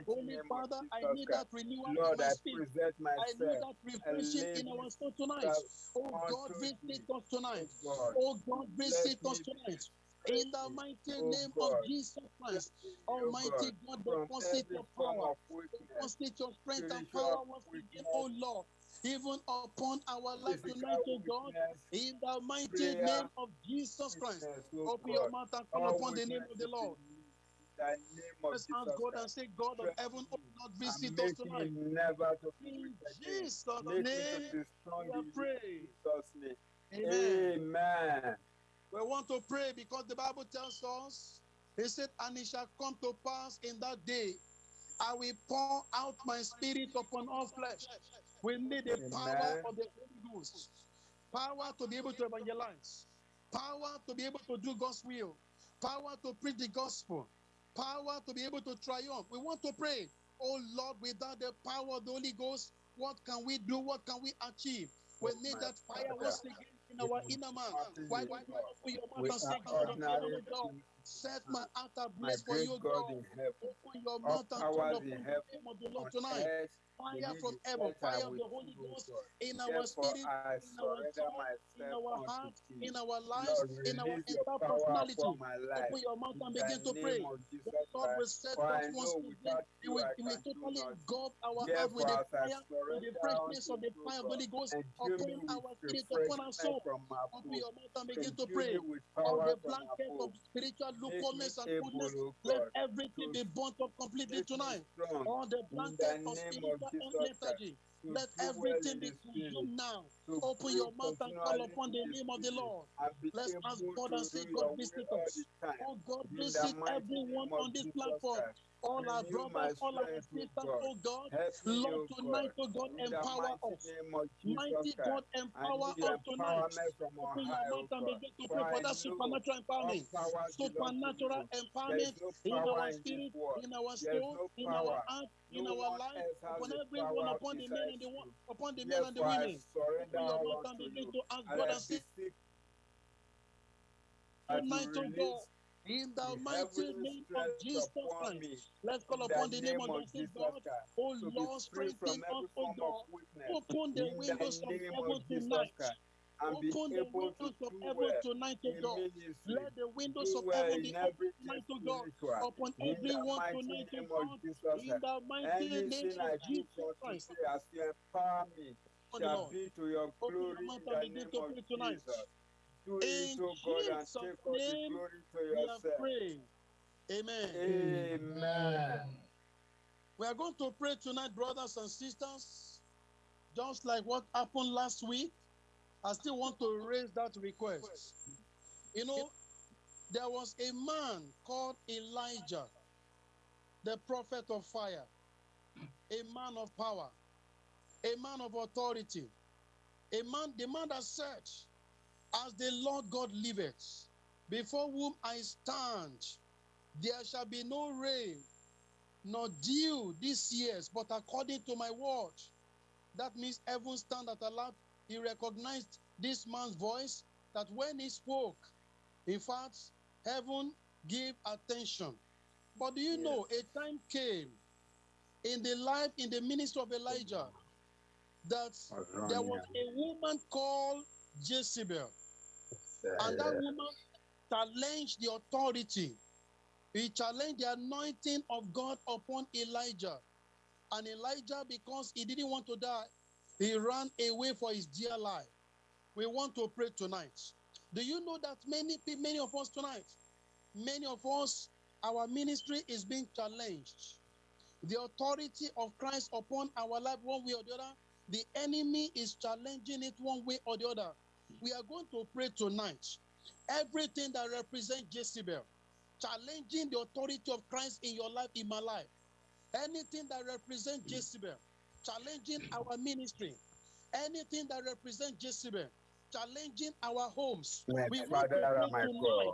Holy Father, I need that renewal in my spirit. I need that refreshing in our soul tonight. Oh God, unto visit us tonight. Oh God, visit us tonight. In the mighty O name of Jesus Christ, Almighty God, God, deposit your power, deposit your strength and power once again, oh Lord, even upon our life tonight, oh God. In the mighty name of Jesus Christ, open your mouth and call upon the name of the Lord. me, the name of Let's ask God and say, God of heaven, oh Lord, visit us tonight. never to In. Jesus' Make me to name, we in are you, in name. Amen. Amen. We want to pray because the Bible tells us, He said, And it shall come to pass in that day, I will pour out my spirit upon all flesh. We need the power of the Holy Ghost, power to be able to evangelize, power to be able to do God's will, power to preach the gospel, power to be able to triumph. We want to pray, oh Lord, without the power of the Holy Ghost, what can we do? What can we achieve? We need that fire once again in our inner man. Nothing Why is don't you open your mouth and say, God of heaven, ordinary God, set my heart ablaze for you, God God. in heaven, Open your mouth and call upon the name of the Lord tonight. Fire from heaven, fire of the Holy Ghost in our spirit, in our soul, in our heart, in our lives, in our entire personality. upon my life Open your mouth and begin to pray. The Lord will set us once again. He will, he will totally engulf our heart with the fire, with the freshness of the fire of the Holy Ghost upon our spirit, upon our soul. Open your mouth and begin to pray me with all power the blanket of spiritual lukewarmness and. O Let everything be burnt up completely tonight. All the blanket the of name of spiritual Jesus Christ. lethargy. Let everything be consumed now. Open your mouth and call upon the name of the Lord. Let's ask God and say, God visit us. Oh God, visit everyone on this platform. All our brothers, all our sisters, oh God. Lord, tonight, oh God, empower us. name of Jesus Mighty God, empower us tonight. empowerment from on Open your mouth and begin to pray for that supernatural empowerment. power belongs to Supernatural you. There is empowerment in our spirit, in our soul, in our heart, in our life, upon everyone, upon the men and the upon the men and the women. Surrender your all mouth and unto begin you. to ask God and say, beseech that you tonight, oh God, in the the mighty name of Jesus Christ. Let's call upon the name of of oh God. Jesus Christ oh Lord, strengthen us, oh God. Open the windows of heaven tonight. Christ and be Open the windows of heaven tonight, oh in God. Let the windows of heaven be open oh tonight, oh God, upon the everyone tonight, oh of God. In the mighty name of Jesus Christ. Today as you empower me For the Lord. be to your Open your glory in and the name to of tonight. Jesus. Do it, In O God, and take all the glory to yourself. Amen. Amen. We are going to pray tonight, brothers and sisters, just like what happened last week. I still want to raise that request. You know, there was a man called Elijah, the prophet of fire, a man of power, a man of authority, a man, the man that said, As the Lord God liveth, before whom I stand, there shall be no rain, nor dew this years, but according to my word. That means heaven stand at alert. He recognized this man's voice that when he spoke, in fact, heaven gave attention. But do you know a time came in the life, in the ministry of Elijah, that there was a woman called Jezebel. And that woman challenged the authority. He challenged the anointing of God upon Elijah. And Elijah, because he didn't want to die, he ran away for his dear life. We want to pray tonight. Do you know that many many of us tonight, many of us, our ministry is being challenged. The authority of Christ upon our life, one way or the other, the enemy is challenging it one way or the other. We are going to pray tonight. Everything that represents Jezebel, challenging the authority of Christ in your life, in my life. Anything that represents Jezebel, challenging our ministry. Anything that represents Jezebel, challenging our homes. My We want to pray tonight.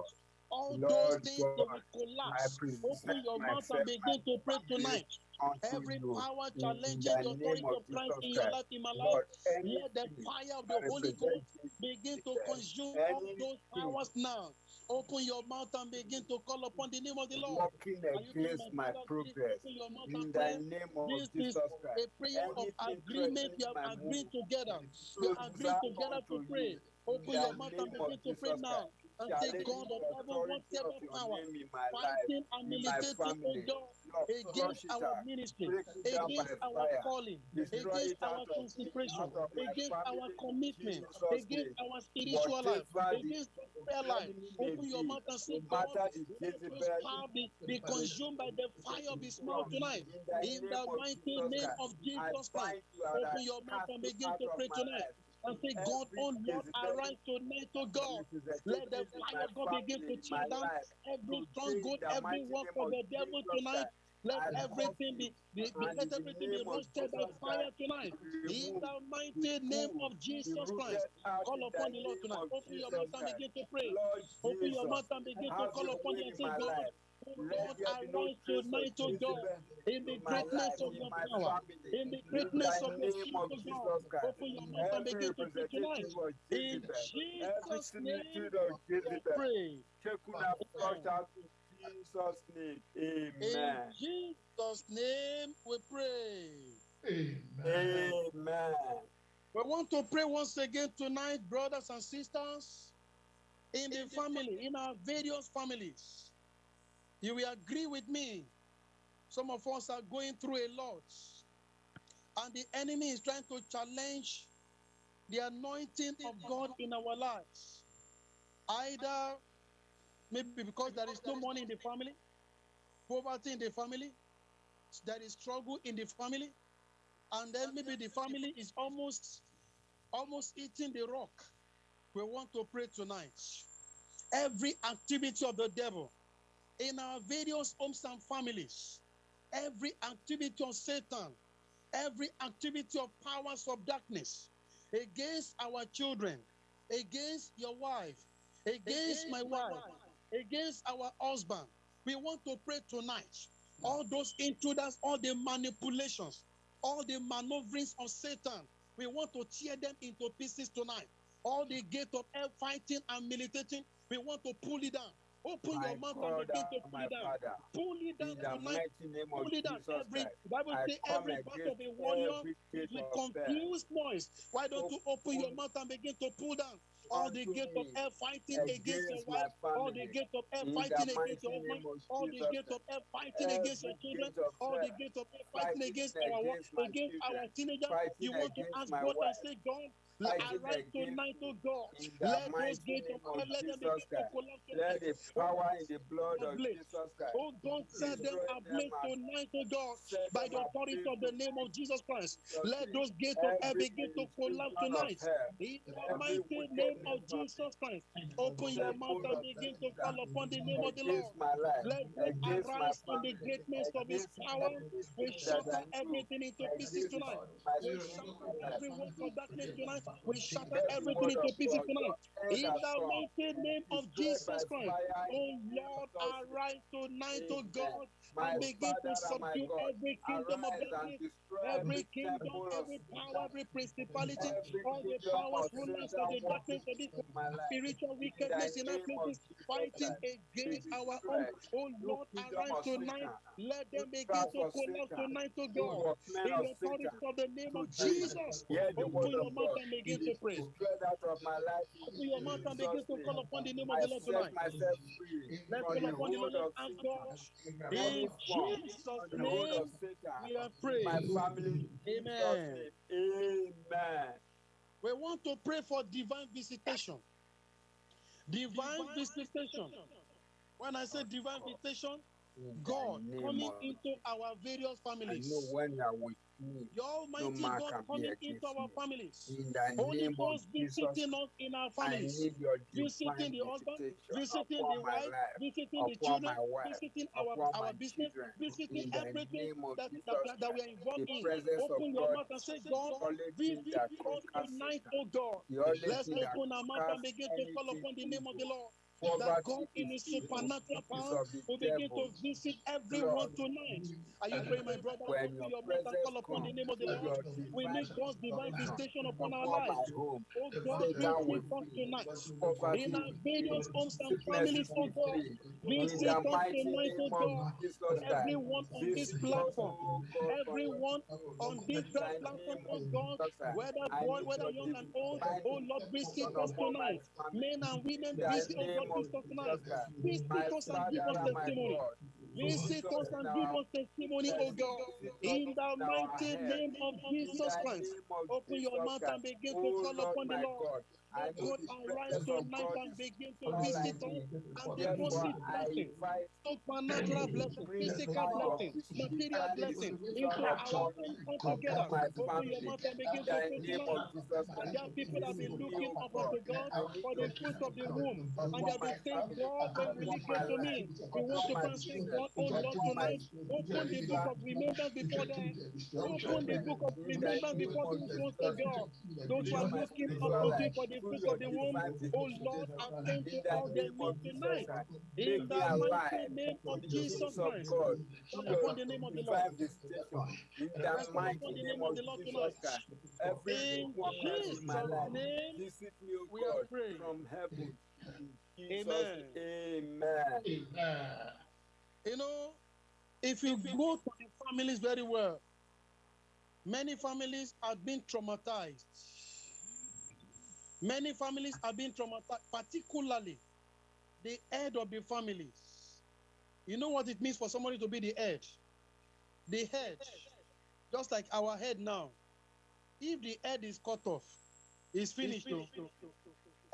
All Lord those things God, will I collapse. Open your mouth and begin to pray tonight. Every you. power In challenging the authority of of Christ in your life, in my life, let the fire of the Holy Ghost begin to consume all those powers now. Open your mouth and begin to call upon the name of the Lord. working you against my progress, open your mouth in the name of This is Jesus a Christ, prayer of anything agreement. We have are my agreeing move, together. We are agreeing Susan together to pray. Open your mouth and begin to pray now. And say, God of the heaven, authority of whatever your power name in my life, fighting and in my militating, family, God, against our ministry, break it down by against our calling, against our consecration, out of my against our commitment, against our spiritual life, against our prayer life. Open your mouth and say, God, matter let those power be, be consumed by the fire of His mouth tonight. in the In name the of mighty name of Jesus Christ. bind you and I Open your mouth and begin to pray tonight. And say, God, oh Lord, arise tonight, oh God. Let the fire of God begin to tear down every stronghold, the every work of the devil tonight. Let everything be, be, be let everything be roasted by fire tonight. In the mighty name of Jesus Christ. Call upon the Lord tonight. Open your mouth and begin to pray. Open your mouth and begin to call upon way you and say, God, life. oh Let Lord, there be no arise trace of tonight, oh God, in the greatness of your power, in the greatness of your name spirit, of oh God. Open your mouth and begin to pray tonight. In Jezebel, every Jesus' name, of we Jezebel, pray. Shekuna flush Amen. in Jesus' name. In Amen. Jesus' name, we pray. Amen. We want to pray once again tonight, brothers and sisters, in the family, in our various families. You will agree with me. Some of us are going through a lot, and the enemy is trying to challenge the anointing of God in our lives. Either maybe because there is no money in the family, poverty in the family, there is struggle in the family, and then maybe the family is almost almost eating the rock. We want to pray tonight. Every activity of the devil in our various homes and families, every activity of Satan, every activity of powers of darkness against our children, against your wife, against my wife, against our husband. We want to pray tonight. All those intruders, all the manipulations, all the maneuverings of Satan, we want to tear them into pieces tonight. All the gate of hell fighting and militating, we want to pull it down. Open My your mouth and begin to pull it down. Father, Pull it down tonight. mighty name of Pull it down. Jesus Every Christ, Bible says every part of a warrior is with hell. confused noise. Why don't you open your mouth and begin to pull down all the unto gate of hell fighting against your against wife, all the family. gate of hell fighting against your husband, all the Jesus gate of hell fighting against your children, all the hell gate of hell fighting against our against our teenager. You want to ask God and say, God, fighting arise against tonight, me. oh God. In the Let those mighty gates of name of let them Jesus begin to Christ, collapse let the Oh power God, in the blood of. Jesus Christ Oh God, set them destroy ablaze them tonight, oh God, by the authority of the name of Jesus Christ. Let those gates of hell Every begin to collapse tonight. In the mighty name of Jesus Christ, open your mouth and begin to call upon the name of the Lord. against my life, Let God against my arise in the family, greatness of his power. We everything that shatter everything into pieces tonight. We shatter every work of darkness tonight. We shatter everything into pieces tonight. In the mighty name of Jesus Christ. Oh Lord, arise tonight, oh God, and begin to Father and my subdue every kingdom of darkness, every every kingdom, every power, every principality, all the powers, rulers of the darkness of this in my life. spiritual wickedness in our places, fighting against our own. Oh Lord, arise tonight. Let them begin to collapse tonight, oh God. In the authority of the name of Jesus, open your mouth and begin to pray. out of my life in Open your mouth and begin to call upon the name of the Lord tonight. Let's call upon the Lord. hold of ask God. In Jesus' from the hold of name, we have in my family Amen. Amen. We want to pray for divine visitation. Divine visitation. When I say oh, divine visitation, God coming into our various I families. know when you are with me, The Almighty man God coming into our me. families. in the Holy name of Ghost Jesus, visiting us in our I families. need your Visiting the husband, visiting the wife, life, visiting the children, wife, visiting our, our business, children. visiting In everything that, Jesus that, that we are involved in. Open your mouth and say, God, visit us tonight, oh God. Let's open our mouth and begin to call upon the name of the. Lord. That God in His supernatural power will begin to visit everyone tonight. Are you praying, my brother? When your and call upon the name of the Lord. We need God's divine visitation upon our lives. Oh God, visit us tonight. In our various homes and families, oh God. In visit us tonight, oh God. of Jesus Christ. Everyone on this platform, oh God, from your everyone on this platform, oh God, whether I boy, whether young and old, oh Lord, visit us tonight. Men and women, visit, oh God, name of visit us and give us testimony. Visit us and give us testimony, oh God. In the mighty name of Jesus Christ. Open your mouth and begin to call upon the Lord. I God arise tonight and begin to visit us and deposit I blessing, invite supernatural blessing, physical blessing, material blessing into our home altogether. Open your mouth and begin In to pray name tonight. of Jesus And there are people that have been looking O up unto God for the fruit of the womb. And they have been saying, God, when will you get to me? We want to my come and say, business, God, oh Lord, tonight, open the book of remembrance before them. Open the book of remembrance before those Jesus say, God, those who are looking up unto you for the through fruit your of the womb. Oh visitation, Lord, in to the all their name needs of Jesus tonight. In the mighty name of the Jesus Christ. God Call through your upon the name of the Lord. In the Let's call upon mighty the name of the Lord tonight. Every In lukewarmness in my Jesus' life, name, visit me, O we are God, praying. from heaven. Jesus, Amen. Amen. You know, if you go to the families very well, many families have been traumatized. Many families have been traumatized, particularly the head of the families. You know what it means for somebody to be the head? The head, just like our head now. If the head is cut off, it's finished. oh.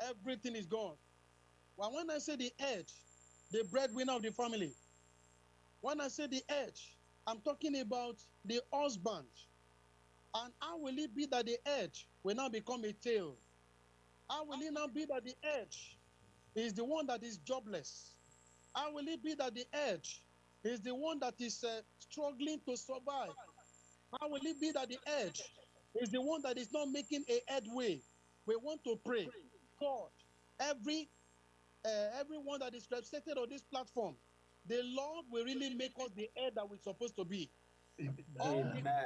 Everything is gone. Well, when I say the head, the breadwinner of the family, when I say the head, I'm talking about the husband. And how will it be that the head will now become a tail? How will it now be that the edge is the one that is jobless? How will it be that the edge is the one that is uh, struggling to survive? How will it be that the edge is the one that is not making a headway? We want to pray, God, every uh, everyone that is represented on this platform, the Lord will really make us the head that we're supposed to be. All the Amen.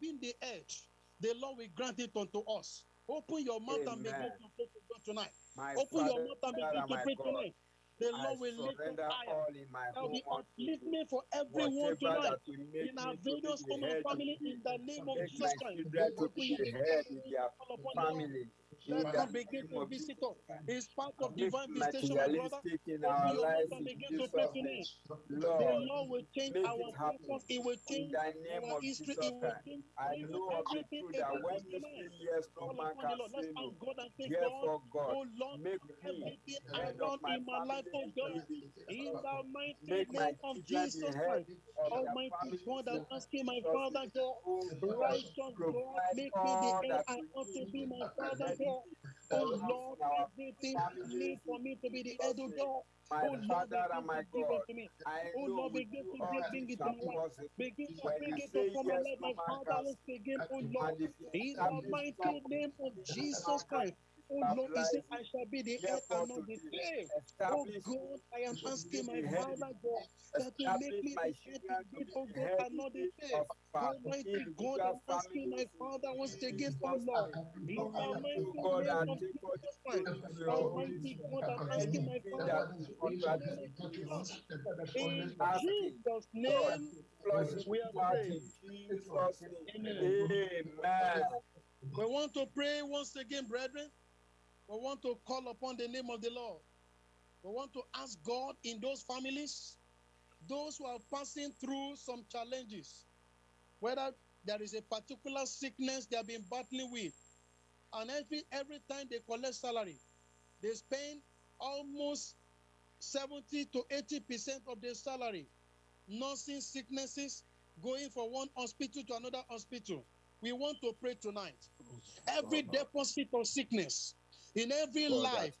being the edge, the Lord will grant it unto us. Open your mouth and begin to pray to God tonight. My Open your mouth and begin to pray God, tonight. The I Lord will lift surrender higher. all in my There will be upliftment for everyone tonight. that will make In our me to be various the home and head family, in the name of Jesus Christ. Open your mouth and call upon the Lord. Let the God begin to of visit us. It's part of divine visitation, my brother. in our lives begin to pray tonight. The Lord, Lord will change our focus. It will In change our of history. Jesus It will Christ. change I know of the everything truth that when you tonight. yes, no man can Lord. Say no. ask God and say, God, Therefore, God, oh Lord, make me head of my in my life, oh God, in the mighty my name of Jesus Christ. Almighty God, I'm asking my Father. God, Oh righteous God, make me the head I ought to be my Father God. For Oh Lord, everything need for me to be the head of. God. My Oh Lord, Father and my to God, unto me. I Oh Lord, begin to bring, it to my life. Begin to bring it upon my life, my Father, once again, oh. Lord. And if you In the mighty name of Jesus Christ. Oh Lord, he said, I shall be the head and not the tail. Oh God, I am asking my Father God that you make me the head indeed, oh the God, and not the tail. Almighty God, I'm asking my Father once again, oh Lord, in the mighty name of Jesus Christ. to your Almighty. God, I'm asking my Father, in the name contradicting of this, Jesus. In asking Jesus' God, name, we are praying. in Jesus' name. Amen. Amen. We want to pray once again, brethren. We want to call upon the name of the Lord. We want to ask God in those families, those who are passing through some challenges, whether there is a particular sickness they have been battling with, and every every time they collect salary, they spend almost 70 to 80 percent of their salary nursing sicknesses, going from one hospital to another hospital. We want to pray tonight. Every deposit of sickness in every life,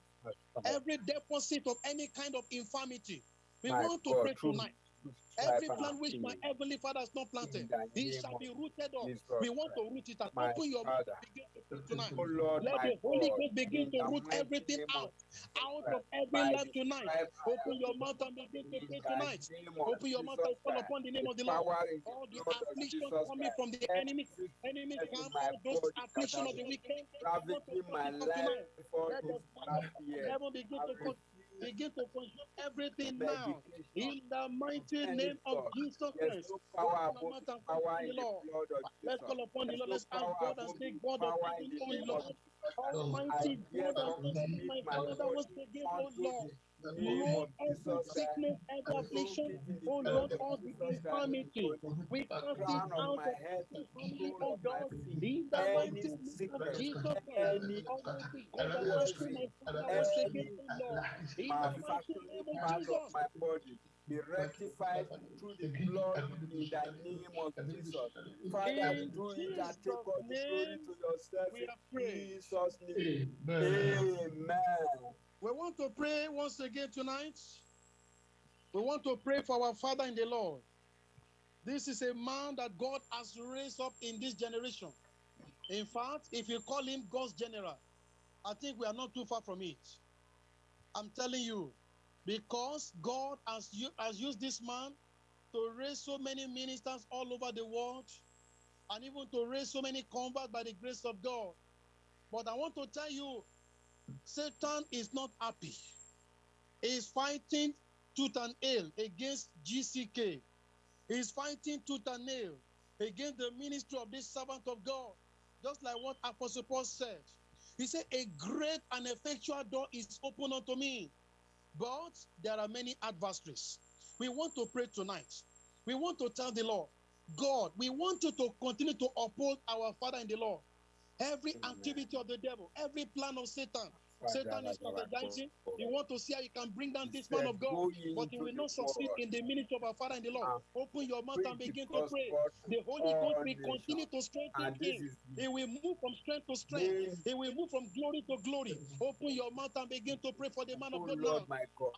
every deposit of any kind of infirmity, we My want to God, pray tonight. Every plant which my heavenly Father has not planted, it shall be rooted up. We want to root it out. Open your mouth. Begin to pray tonight. Let the Holy. Ghost begin to root everything out, out of every life tonight. Open your mouth and begin to pray tonight. Open your mouth and call upon the name of the Lord. All the the blood of affliction coming from the enemy, enemy sickness camp, in my all those body that affliction of the weekend. I want to my it out tonight. life for Let the this fire past of year. heaven begin to refuse begin to consume everything now. In the mighty name of. Jesus Christ. power Open your above mouth the and call power in the Lord. Let's call upon the Lord. Let's ask God and say, God of heaven, of Lord. Almighty God, therefore and say, commit my Father, once again, oh Lord, the name oh Lord, of every sickness, I affliction, soak it in the oh Lord, of infirmity, we cast it out of head to the family, sole of my God, in the mighty name of Jesus Christ. Almighty God, and rescue poison, my Father, once again, any oh Lord, in the mighty name of Jesus. My body be rectified through the blood in the name of Jesus. Father, In do it and take all the glory name, to yourself we in. Jesus' name. Amen. We want to pray once again tonight. We want to pray for our Father in the Lord. This is a man that God has raised up in this generation. In fact, if you call him God's general, I think we are not too far from it. I'm telling you, because God has, has used this man to raise so many ministers all over the world and even to raise so many converts by the grace of God. But I want to tell you, Satan is not happy. He is fighting tooth and nail against GCK. He is fighting tooth and nail against the ministry of this servant of God. Just like what Apostle Paul said. He said, A great and effectual door is open unto me. But there are many adversaries. We want to pray tonight. We want to tell the Lord, God, we want you to continue to uphold our Father in the Lord. Every Amen. activity of the devil, every plan of Satan, Satan is strategizing. He want to see how he can bring down this man of God, but he will not succeed in the ministry of our Father in the Lord. Open your mouth and begin to pray. The Holy Ghost will continue to strengthen him. He will move from strength to strength. He will move from glory to glory. Open your mouth and begin to pray for the man of oh God Lord my God.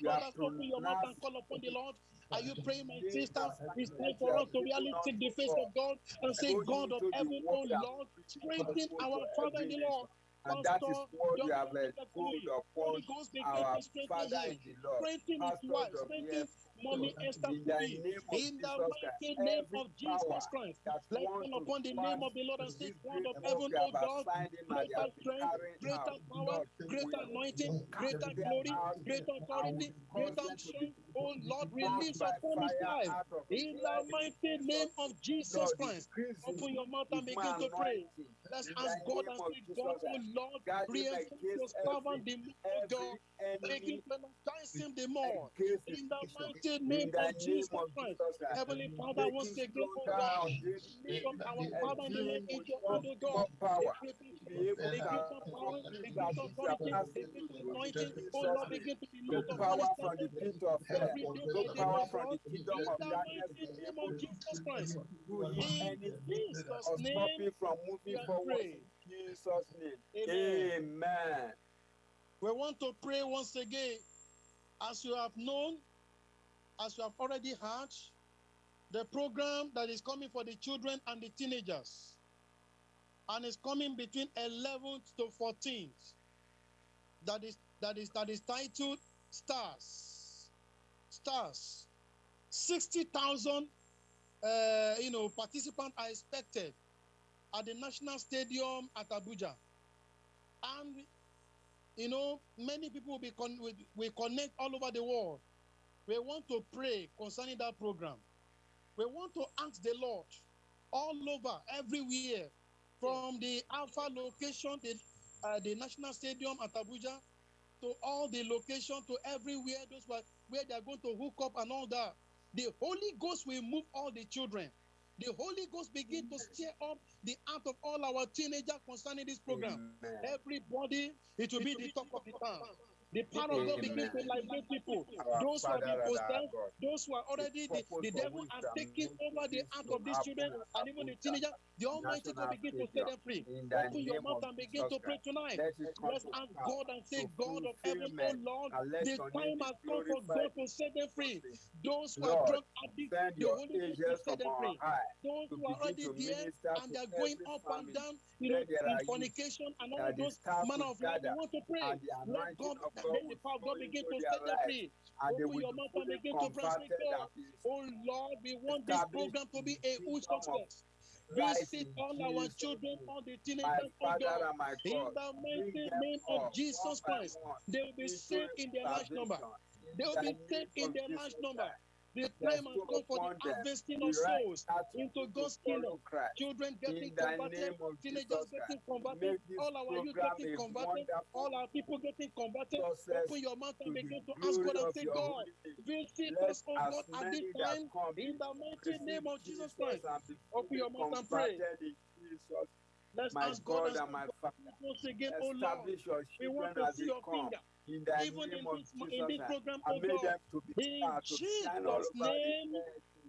You have Brothers, open your mouth and call upon the Lord. Are you praying, my sisters? and It's time for us to really seek the face of God and say, God of heaven, oh Lord, strengthen our Father in the. Lord. And that is what you John have bestowed Holy upon our Father in the Lord, Pastor Mommy Esther In the Kumi. name of In the mighty name of Jesus Christ. Let's wants upon the name of the Lord and say, God of heaven, have God, assigned him and they greater strength, greater power, greater anointing, greater glory, greater authority, greater strength. Oh Lord, release upon his life. In the mighty name of. Jesus Christ. Open your mouth and begin to pray. Let's ask God and say, God, oh Lord, reinforce your servant, the of God. every Begin enemy to energize him the more. In the mission. Mighty name In the of name Jesus of Christ. Jesus Christ. Heavenly Father, once again, oh God, lift up our Father in the fill oh Lord him into with your more, hand, oh God. more power Equip him to be able the to gift of power, accomplish the that gift of which you authority, asked the him to gift of do. In anointing. Oh Jesus' Lord, name. begin to be No moved upon his power from the pit of hell. every day No power from God. the kingdom In of the darkness will be name of Jesus Christ. In Jesus' name, from moving forward. Jesus' name. Amen. We want to pray once again. As you have known, as you have already heard, the program that is coming for the children and the teenagers, and is coming between 11th to 14th. That is that is that is titled Stars. Stars. 60,000 uh, you know participants are expected at the National Stadium at Abuja. And you know, many people will be con- will, will connect all over the world. We want to pray concerning that program. We want to ask the Lord all over, everywhere, from the Alpha location, the, uh, the National Stadium at Abuja, to all the location, to everywhere, those were, where they are going to hook up and all that. The Holy Ghost will move all the children. The Holy Ghost begin to stir up the heart of all our teenagers concerning this program. Amen. Everybody, it will be the talk of the town. The power of God begin to liberate people. Those who have Father been possessed, those who are already, the, the devil has taken over the heart of these children and even the happen teenagers. The Almighty God national begin to set them free. Open your mouth and begin to pray tonight. let it come Let's ask God and say, God of heaven, oh Lord, the time has come for. God to set them free. Those who are drunk addicts, the Holy Ghost will set them free. Those who are already there and they are going up and down, you know, in fornication and all that of the those manner of life, we want to pray. Let God, let God the power of God begin into to set them free. Open your mouth and begin to pray. and Say, converted God, and be oh Lord, we want this program to be a huge kingdom of success. Christ Visit all our children, all the teenagers, oh God. In the mighty name of Jesus Christ, they will be saved in their large number. They will be saved in their large number. The time Bestow come for the harvesting of souls into God's kingdom. Children getting converted, teenagers getting converted, all our youth getting converted, all our people getting converted. Open your mouth and begin to ask God and say, God, visit us, oh God, at this time in the mighty name of Jesus Christ. Open your mouth and pray. converted in Jesus. Let's My ask God God and my Father, once again, oh Lord, we want to see your finger in the even in name of this in this program, oh God. In stars to shine all Jesus' name,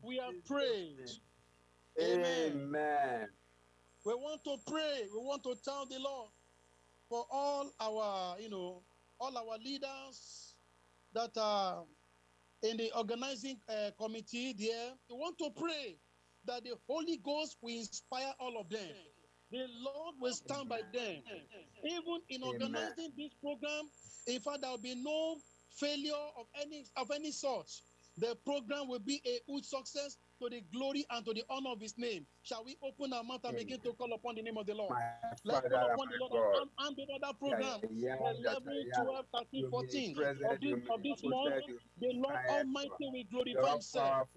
we Jesus' prayed. Amen. Amen. We want to pray. We want to tell the Lord for all our, you know, all our leaders that are in the organizing uh, committee there. We want to pray that the Holy Ghost will inspire all of them. The Lord will stand by them. Even in Amen. organizing this program, in fact, there will be no failure of any of any sort. The program will be a huge success to the glory and to the honor of His name. Shall we open our mouth and begin to call upon the name of the Lord? My Let's Father call upon the Lord and hand over that program. yeah, that 11, I 12, 13, 14 present, of this, of this month. The Lord Almighty will glorify Himself.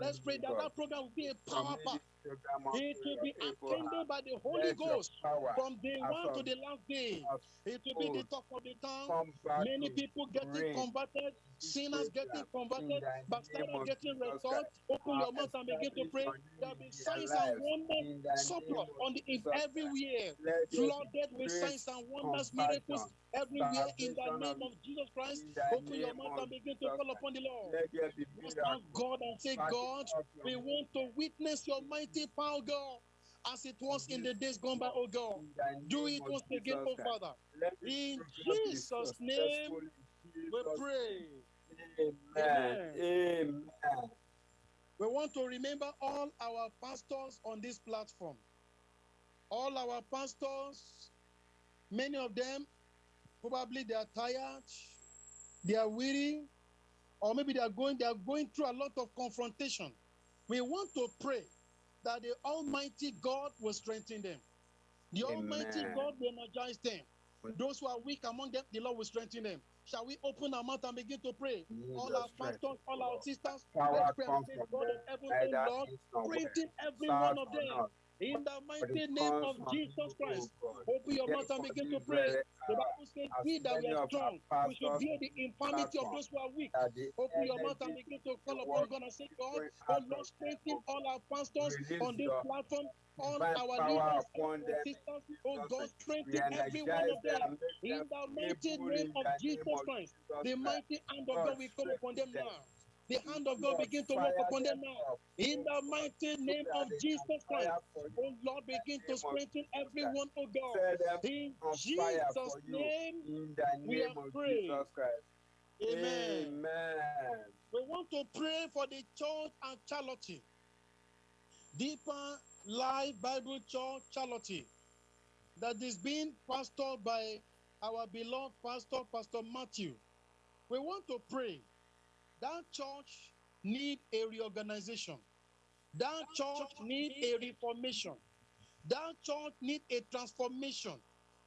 Let's pray that God. that program will be a power pack. This program unto It will be attended by the Holy Ghost from day one to the last day. It will be the talk of the town. Many people getting converted, sinners getting converted, backsliders getting restored. Open your mouth and begin to pray. There will be signs and wonders surplus on the in everywhere, Let there be flooded with signs and wonders, miracles everywhere in the name of Jesus Christ. Open your mouth and begin to call upon the Lord. Let there be Let's ask God and say, God, we want to witness your mighty power, God, as it was in the days gone by, oh God. Do it once again, oh Father. In Jesus' name, we pray. Amen. Amen. We want to remember all our pastors on this platform. All our pastors, many of them, probably they are tired, they are weary, or maybe they are going, they are going through a lot of confrontation. We want to pray that the Almighty God will strengthen them. The Almighty God will energize them. Those who are weak among them, the Lord will strengthen them. Shall we open our mouth and begin to pray? Need All our pastors, all our sisters, let's pray and say, God of heaven, Lord, east nor west, strengthen every one of them. In the mighty name of Jesus Christ. Open your mouth and begin to pray. The Bible says, We that we are strong, we should bear the infirmity of those who are weak. Open your mouth and begin to call upon God and say, God, oh Lord, strengthen all our pastors on this platform, all our leaders, all upon our them sisters. Oh God, strengthen every one of them. In the mighty name of Jesus Christ, the mighty hand of God, God will come upon them. now. The hand of God begin to work upon them now. In the mighty name of Jesus Christ, oh Lord, begin to strengthen everyone, oh God. In Jesus' name, we name have of prayed. Jesus Christ. Amen. Amen. We want to pray for the church and charity. Deeper Life Bible Church Charity that is being pastored by our beloved pastor, Pastor Matthew. We want to pray that church need a reorganization. That church need a reformation. That church need a transformation.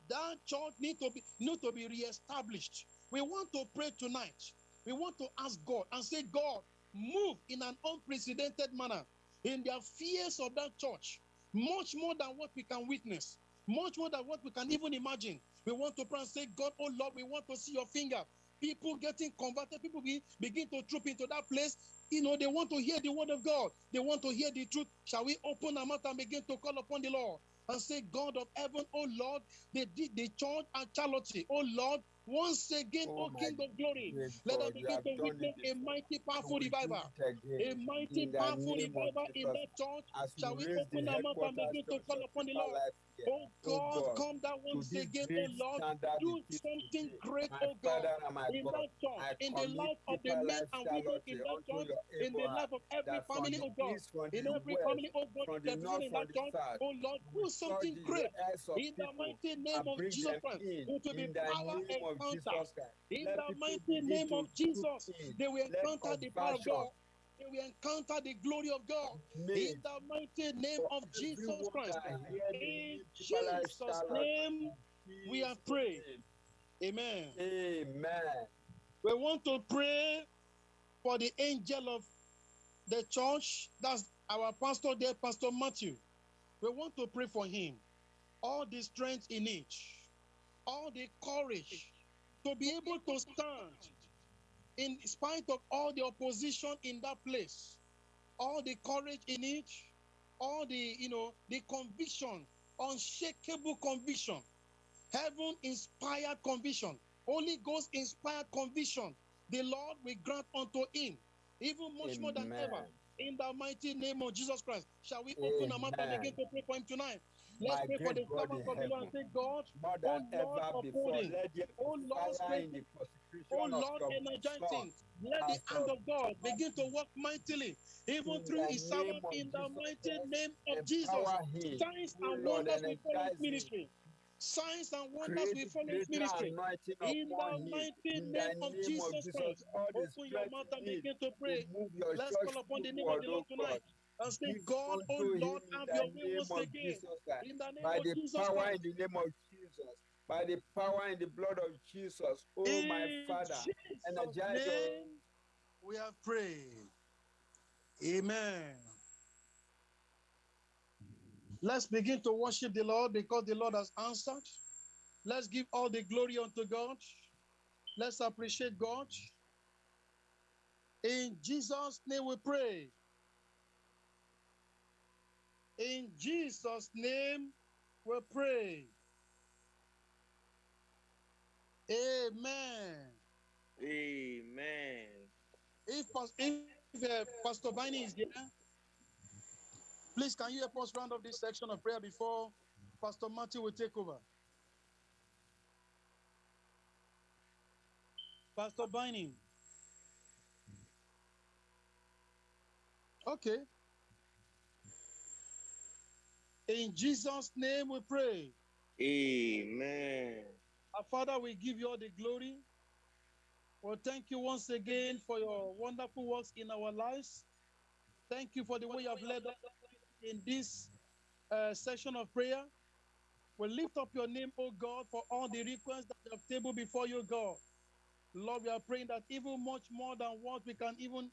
That church need to be need to be reestablished. We want to pray tonight. We want to ask God and say, God, move in an unprecedented manner in the affairs of that church, much more than what we can witness, much more than what we can even imagine. We want to pray and say, God, oh Lord, we want to see your finger. People getting converted, people be, begin to troop into that place. You know, they want to hear the word of God. They want to hear the truth. Shall we open our mouth and begin to call upon the Lord and say, God of heaven, oh Lord, the, the, the church and charity, oh Lord, once again, Oh, oh O King of glory. Let us begin to witness a mighty, powerful revival. A mighty, powerful revival in that church. Shall we we raise the open our mouth and begin to call upon the Lord? Here, Oh God, God, come down once again, oh Lord. Do something great, oh God, Father and my in that church, in the life of the men and women in that church, in the life of every family, oh God, in every family, oh God, from the represented north, in that church, oh Lord, do something great in the mighty name of Jesus Christ. It will be power encounter. In the mighty name of Jesus, they will encounter the power of God. Will encounter the glory of God. In the mighty name of Jesus Christ. that hear the In name Deeper Life Jesus' name, we have Jesus' prayed. Amen. Amen. We want to pray for the angel of the church. That's our pastor there, Pastor Matthew. We want to pray for him. All the strength in each, all the courage to be able to stand in spite of all the opposition in that place, all the courage in each, all the, you know, the conviction, unshakable conviction, heaven inspired conviction, Holy Ghost inspired conviction, the Lord will grant unto him, even much more than ever. In the mighty name of Jesus Christ, shall we open our mouth and Amen. begin to pray for him tonight? Let's My pray for the great God servant of the Lord and say, God, more oh Lord, ever before, let Oh Lord, in the Oh Lord, him. Let the hand of God begin to work mightily, even through his servant, in the mighty name of Jesus. Signs and wonders will follow his ministry. Signs and wonders will follow his ministry. In the mighty name of Jesus Christ. Open your mouth and begin to pray. Let's call upon the name of the oh Lord tonight and say, God, oh Lord, have your way name once of again. In the name of Jesus Christ. In the name of Jesus. By the power and the blood of Jesus. Oh my Father. Jesus' Energize name, we have prayed. Amen. Let's begin to worship the Lord because the Lord has answered. Let's give all the glory unto God. Let's appreciate God. In Jesus' name we pray. In Jesus' name we pray. Amen. Amen. If, if uh, Pastor Bini is here, please can you help us round up this section of prayer before Pastor Matthew will take over? Pastor Binding. Okay. In Jesus' name we pray. Amen. Our Father, we give you all the glory. Well, thank you once again for your wonderful works in our lives. Thank you for the way you have led us in this uh, session of prayer. We lift up your name, oh God, for all the requests that you have tabled before you, God. Lord, we are praying that even much more than what we can even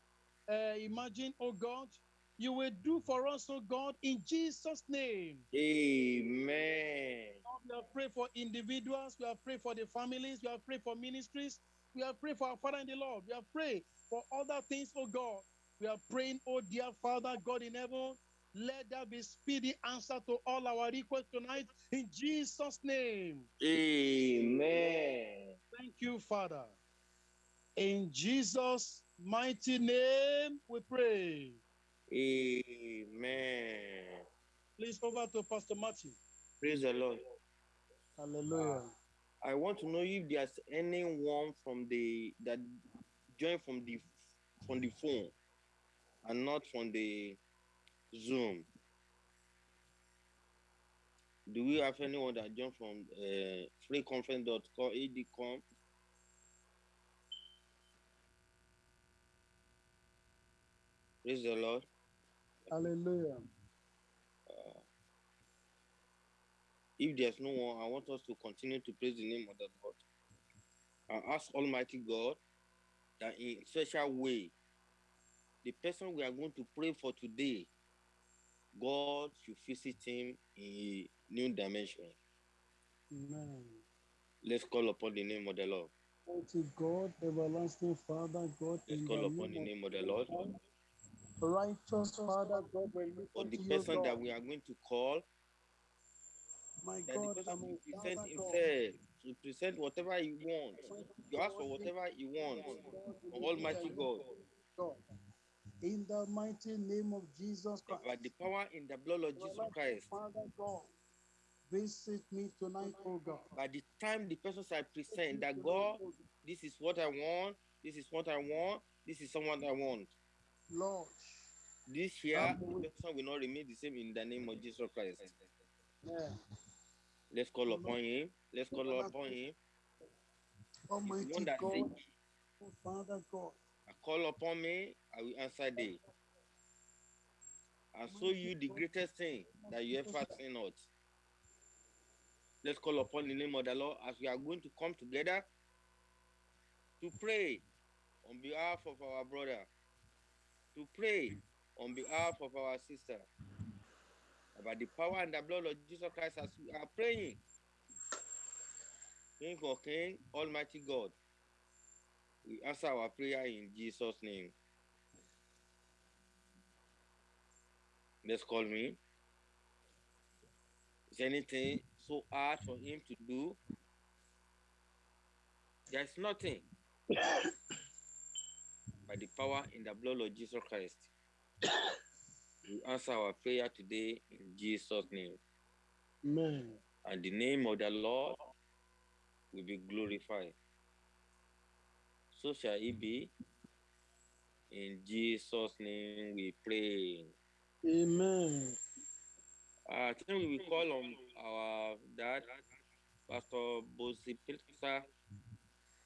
uh, imagine, oh God, you will do for us, oh God, in Jesus' name. Amen. Lord, we have prayed for individuals, we have prayed for the families, we have prayed for ministries, we have prayed for our Father in the Lord, we have prayed for other things, oh God. We are praying, oh dear Father, God in heaven, let there be speedy answer to all our requests tonight in Jesus' name. Amen. Thank you, Father. In Jesus' mighty name, we pray. Amen. Please over to Pastor Martin. Praise the Lord. Hallelujah. I want to know if there's anyone from the that joined from the from the phone and not from the Zoom. Do we have anyone that joined from uh, freeconference.com, adcom? Praise the Lord. Hallelujah. Uh, if there's no one, I want us to continue to praise the name of the Lord. I ask Almighty God that in special way, the person we are going to pray for today, God should visit him in a new dimension. Amen. Let's call upon the name of the Lord. Mighty God, everlasting Father, God, Let's call upon the name of the Lord. Righteous Father, God, we look For the person that we are going to call, My that the God, person I'm will present himself to present whatever he wants. You ask for whatever he wants. Almighty God. God. In the mighty name of Jesus Christ. By the power in the blood of Jesus Christ. Father God, visit me tonight, oh God. By the time the person shall present that God, this is what I want, this is what I want, this is someone I want. Lord, This year, the person will not remain the same in the name of Jesus Christ. yeah. Let's call upon him. Let's call upon him. Almighty God, said, oh Father God, I call upon me, I will answer thee. I show you the greatest thing that you ever seen out. Let's call upon the name of the Lord as we are going to come together to pray on behalf of our brother, to pray mm. on behalf of our sister. about the power and the blood of Jesus Christ, as we are praying, King of King, Almighty God, we answer our prayer in Jesus' name. Let's call me. Is anything so hard for him to do? There's nothing. [LAUGHS] By the power in the blood of Jesus Christ, [COUGHS] we answer our prayer today in Jesus' name. Amen. And the name of the Lord will be glorified. So shall it be. In Jesus' name we pray. Amen. Uh, I think we will call on our dad, Pastor Bosi Pilsa,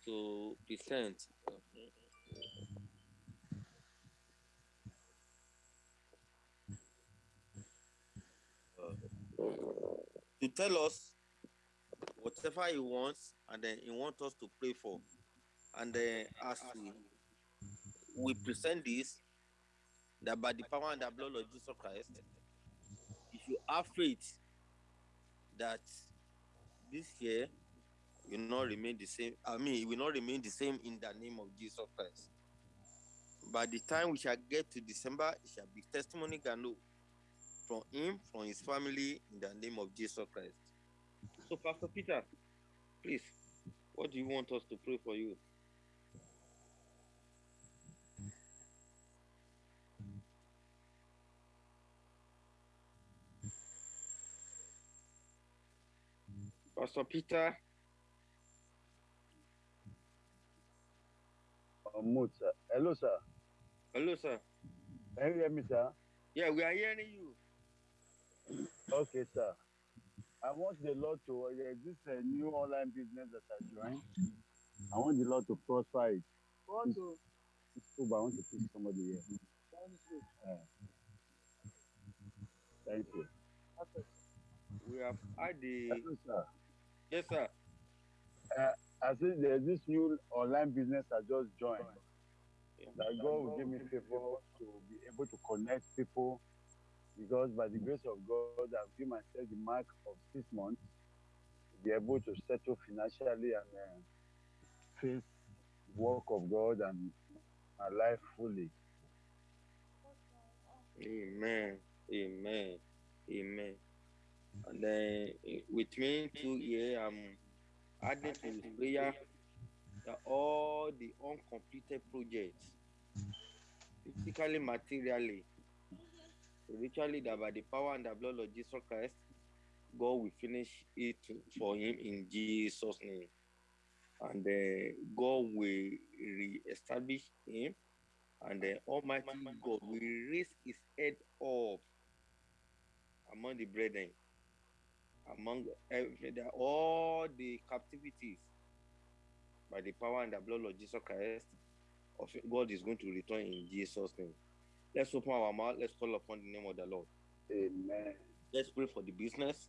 to present. To tell us whatever he wants, and then he wants us to pray for. And then as we, we present this, that by the power and the blood of Jesus Christ, if you have faith that this year will not remain the same, I mean, it will not remain the same in the name of Jesus Christ. By the time we shall get to December, it shall be testimony gano from him, from his family, in the name of Jesus Christ. So, Pastor Peter, please, what do you want us to pray for you? Pastor Peter, Uh, mute, sir. Hello, sir. hello, sir. Can you hear me, sir? Yeah, we are hearing you. Okay, sir. I want the Lord to, uh, yeah, this uh, new online business that I joined. I want the Lord to prosper it. Want to It's cool, but I want to teach somebody here. Thank you. We have had the Hello, sir. yes, sir. I said there's this new online business I just joined. Yeah. That God will give me favor to be able to connect people because by the grace of God, I've given myself the mark of six months to be able to settle financially and uh, face work of God and my life fully. Amen. Amen. Amen. And then eh, with me too here, I'm adding to the prayer that all the uncompleted projects, physically, materially, spiritually, that by the power and the blood of Jesus Christ, God will finish it for him in Jesus' name. And uh, God will re-establish him and the Almighty God will raise his head up among the brethren, among all the captivities by the power and the blood of Jesus Christ. Of God is going to return in Jesus' name. Let's open our mouth. Let's call upon the name of the Lord. Amen. Let's pray for the business.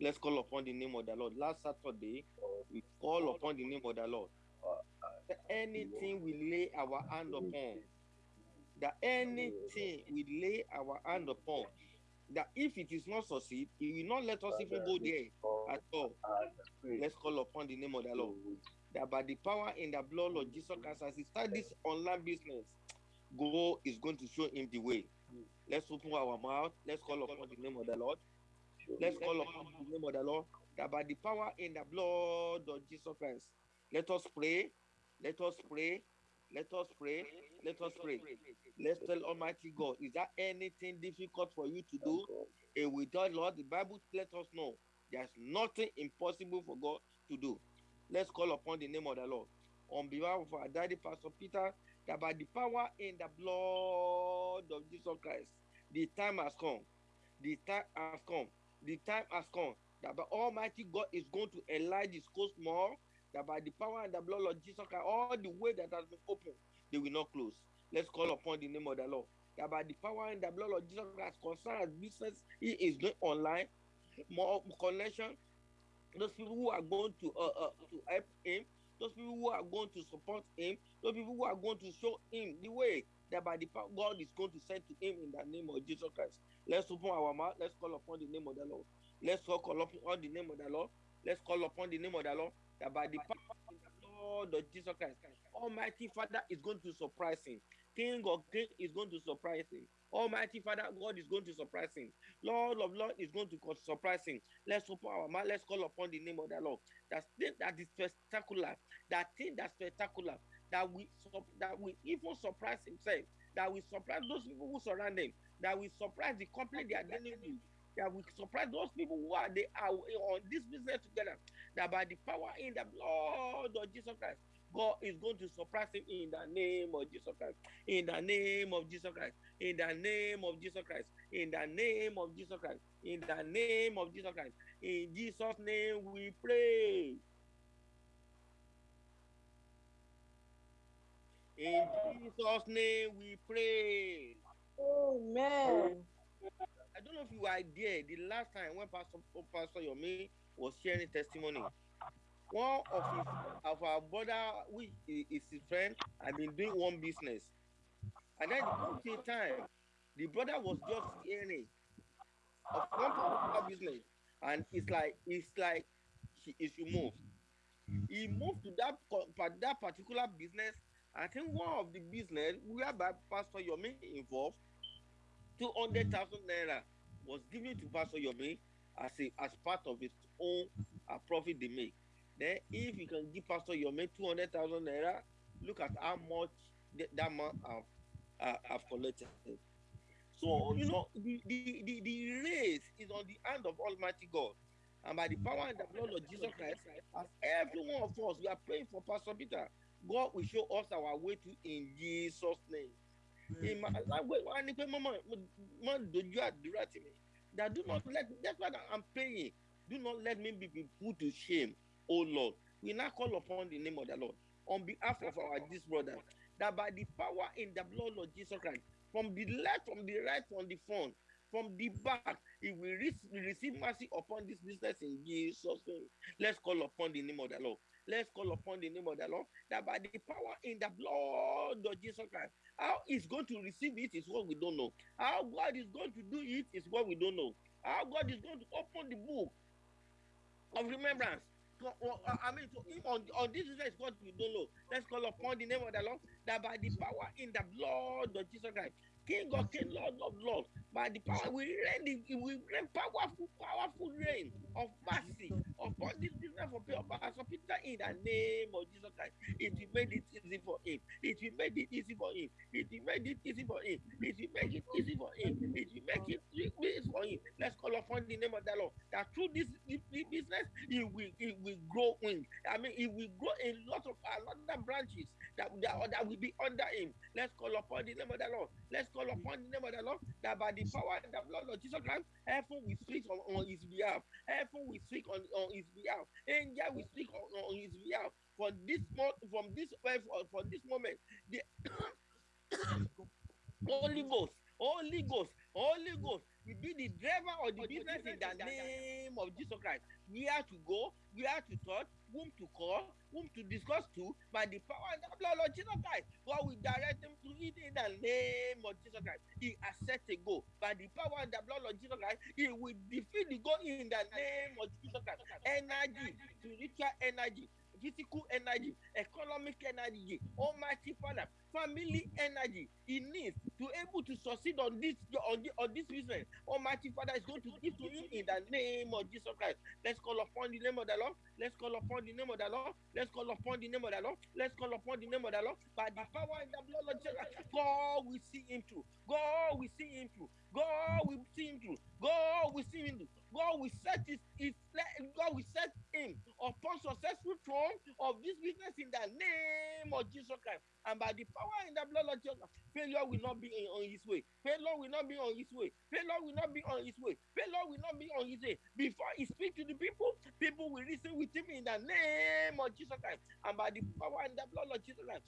Let's call upon the name of the Lord. Last Saturday, we call upon the name of the Lord. Anything we lay our hand upon, that anything we lay our hand upon, that if it is not succeed, he will not let us even go there at all. Let's call upon the name of the Lord. That by the power in the blood of Jesus Christ, as he start this online business, God is going to show him the way. Let's open our mouth. Let's call upon the name of the Lord. Let's call upon the name of the Lord. that by the power in the blood of Jesus Christ, let us pray, let us pray, let us pray, let us pray. Let's tell Almighty God, is there anything difficult for you to do? And without Lord, the Bible let us know there's nothing impossible for God to do. Let's call upon the name of the Lord. On behalf of our daddy, Pastor Peter, that by the power in the blood of Jesus Christ, the time has come. The time has come. The time has come. That by Almighty God is going to enlarge his coast more. That by the power and the blood of Jesus Christ, all the way that has been opened, they will not close. Let's call upon the name of the Lord. That by the power and the blood of Jesus Christ, concerning business, he is doing online, more connection. Those people who are going to uh, uh, to help him, those people who are going to support him, those people who are going to show him the way that by the power God is going to send to him in the name of Jesus Christ. Let's open our mouth. Let's call upon the name of the Lord. Let's call upon the name of the Lord. Let's call upon the name of the Lord. That by the power of the blood of Jesus Christ, Almighty Father is going to surprise him. King of King is going to surprise him. Almighty Father God is going to surprise him. Lord of Lord is going to surprise him. Let's open our mouth. Let's call upon the name of the Lord. That thing that is spectacular. That thing that's spectacular. That we that we even surprise himself. That we surprise those people who surround him. That we surprise the company they are dealing with. That we surprise those people who are they are on this business together. That by the power in the blood of Jesus Christ, God is going to surprise him in the name of Jesus Christ. In the name of Jesus Christ. In the name of Jesus Christ. In the name of Jesus Christ. In the name of Jesus Christ. In Jesus' name we pray. In Jesus' name we pray. Amen. I don't know if you were there the last time when Pastor Pastor Yomi was sharing testimony. One of his of our brother, which is is his friend, had been doing one business, and then the time, the brother was just hearing of one particular business, and it's like it's like he, he should move. He moved to that that particular business. I think one of the business whereby Pastor Yomi involved, two hundred thousand naira was given to Pastor Yomi as a as part of his own uh, profit they make. Then if you can give Pastor two hundred thousand naira, look at how much th- that man have uh, have collected. So you know the, the the the race is on the hand of Almighty God. And by the power and the blood of Jesus Christ, as every one of us, we are praying for Pastor Peter. God will show us our way to in Jesus' name. In my language, wọ́n á ní pé mọ́mọ́ mọ́ dojú àdúrà tì mí. That do not let that's why I'm praying. Do not let me be be put to shame, oh Lord. We now call upon the name of the Lord on behalf of our this brother. That by the power in the blood of Jesus Christ, from the left, from the right, from the front, from the back, he will re- receive mercy upon this business in Jesus' name. Let's call upon the name of the Lord. Let's call upon the name of the Lord. That by the power in the blood of Jesus Christ, how he's going to receive it is what we don't know. How God is going to do it is what we don't know. How God is going to open the book of remembrance. I mean, to him on, on this is what we don't know. Let's call upon the name of the Lord. That by the power in the blood of Jesus Christ, King of King, Lord of Lord, by the power we the, we reign powerful, powerful reign of mercy upon this business for Pastor Peter in the name of Jesus Christ. It will make it easy for him. It will make it easy for him. It will make it easy for him. It will make it easy for him. It will make it easy for him. Let's call upon the name of the Lord. That through this, this business, he will, he will grow in. I mean, he will grow in lots of uh, other branches that, that, that will be under him. Let's call upon the name of the Lord. Let's call upon the name of the Lord. That by the power and the blood of Jesus Christ, heaven will speak on, on his behalf. Heaven will speak on, on his behalf. Angel will speak on, on his behalf. For this from this for, for eh, this moment, the [COUGHS] Holy Ghost, Holy Ghost, Holy Ghost will be the driver of the business in the name of Jesus Christ. Where to go, where to touch, whom to call, whom to discuss to, by the power and the blood of Jesus Christ. God will direct them to it in the name of Jesus Christ. He has set a goal. By the power and the blood of Jesus Christ, he will defeat the goal in the name of Jesus Christ. Energy, spiritual energy, logistical energy, economic energy, Almighty Father, family energy he needs to able to succeed on this on, the, on this business. Almighty Father is going to give to him in the name of Jesus Christ. Let's call upon the name of the Lord. Let's call upon the name of the Lord. Let's call upon the name of the Lord. Let's call upon the name of the Lord. By the power and the blood of Jesus, God will see him through. God will see him through. God will see him through. God will see him through. God will set his, his God will set him upon successful throne of this business in the name of Jesus Christ. And by the power in the blood of Jesus, failure will not be in, on his way. Failure will not be on his way. Failure will not be on his way. Failure will not be on his way. Before he speaks to the people, people will listen with him in the name of Jesus Christ. And by the power and the blood of Jesus Christ,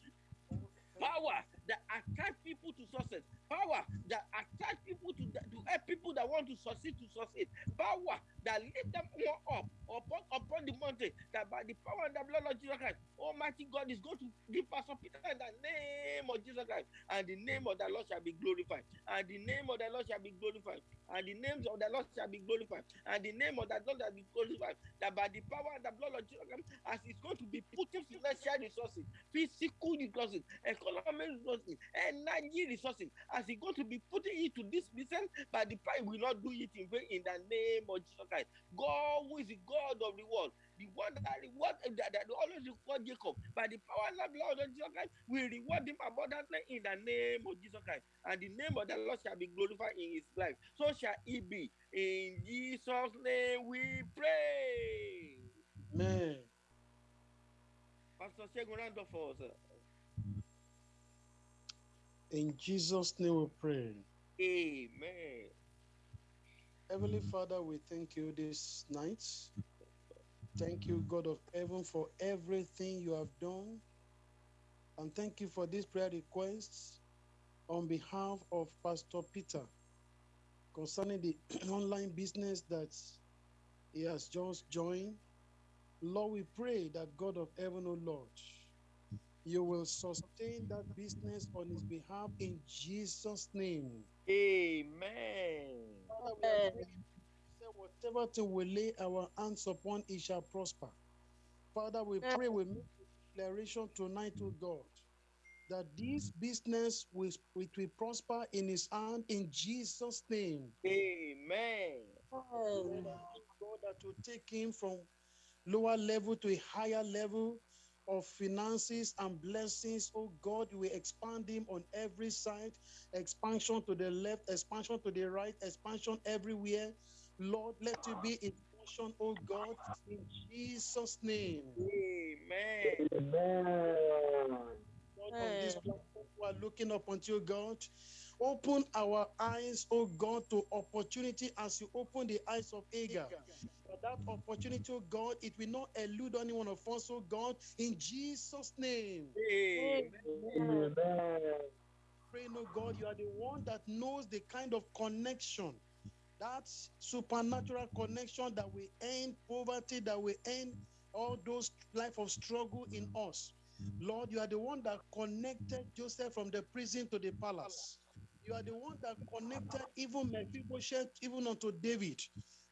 power that attract people to success, power that attract people to, to help people that want to succeed to succeed, power that lift them up upon, upon the mountain, that by the power and the blood of Jesus Christ, Almighty God is going to give us Peter in the name of Jesus Christ, and the name of the Lord shall be glorified, and the name of the Lord shall be glorified, and the names of the Lord shall be glorified, and the name of the Lord shall be glorified, that by the power and the blood of Jesus Christ, as it's going to be putting financial resources, physical resources, economic resources, energy resources, as he's going to be putting it to this business, but the power will not do it in vain in the name of Jesus Christ. God who is the God of the world, the one that reward that, that always reward Jacob by the power and the blood of Jesus Christ will reward him abundantly in the name of Jesus Christ. And the name of the Lord shall be glorified in his life. So shall it be. In Jesus' name we pray. Amen. Pastor Shegun round up for us. Sir. In Jesus' name we pray. Amen. Heavenly mm. Father, we thank you this night. Thank you, mm. God of heaven, for everything you have done. And thank you for this prayer request on behalf of Pastor Peter concerning the [CLEARS THROAT] online business that he has just joined. Lord, we pray that God of heaven, O Lord, you will sustain that business on his behalf in Jesus' name. Amen. Father, we are say, whatever thing we lay our hands upon, it shall prosper. Father, we pray, we make a declaration tonight to God that this business will, it will prosper in his hand in Jesus' name. Amen. God, that will take him from lower level to a higher level of finances and blessings. Oh God, we expand him on every side, expansion to the left, expansion to the right, expansion everywhere. Lord, let it be in motion, oh God, in Jesus' name. Amen. Lord, on this platform, we are looking up unto you, God. Open our eyes, oh God, to opportunity as you open the eyes of Agar. But that opportunity, oh God, it will not elude any one of us, oh God, in Jesus' name. Amen. Amen. Pray, no God, you are the one that knows the kind of connection, that supernatural connection that will end poverty, that will end all those life of struggle in us. Lord, you are the one that connected Joseph from the prison to the palace. You are the one that connected even Mephibosheth, even unto David.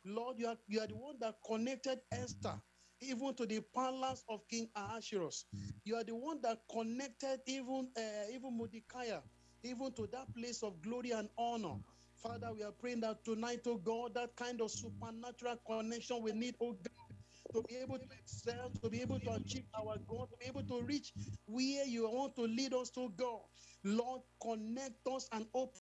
Lord, you are, you are the one that connected Esther even to the palace of King Ahasuerus. You are the one that connected even uh, even Mordecai, even to that place of glory and honor. Father, we are praying that tonight, oh God, that kind of supernatural connection we need, oh God, to be able to excel, to be able to achieve our goal, to be able to reach where you want to lead us to go. Lord, connect us and open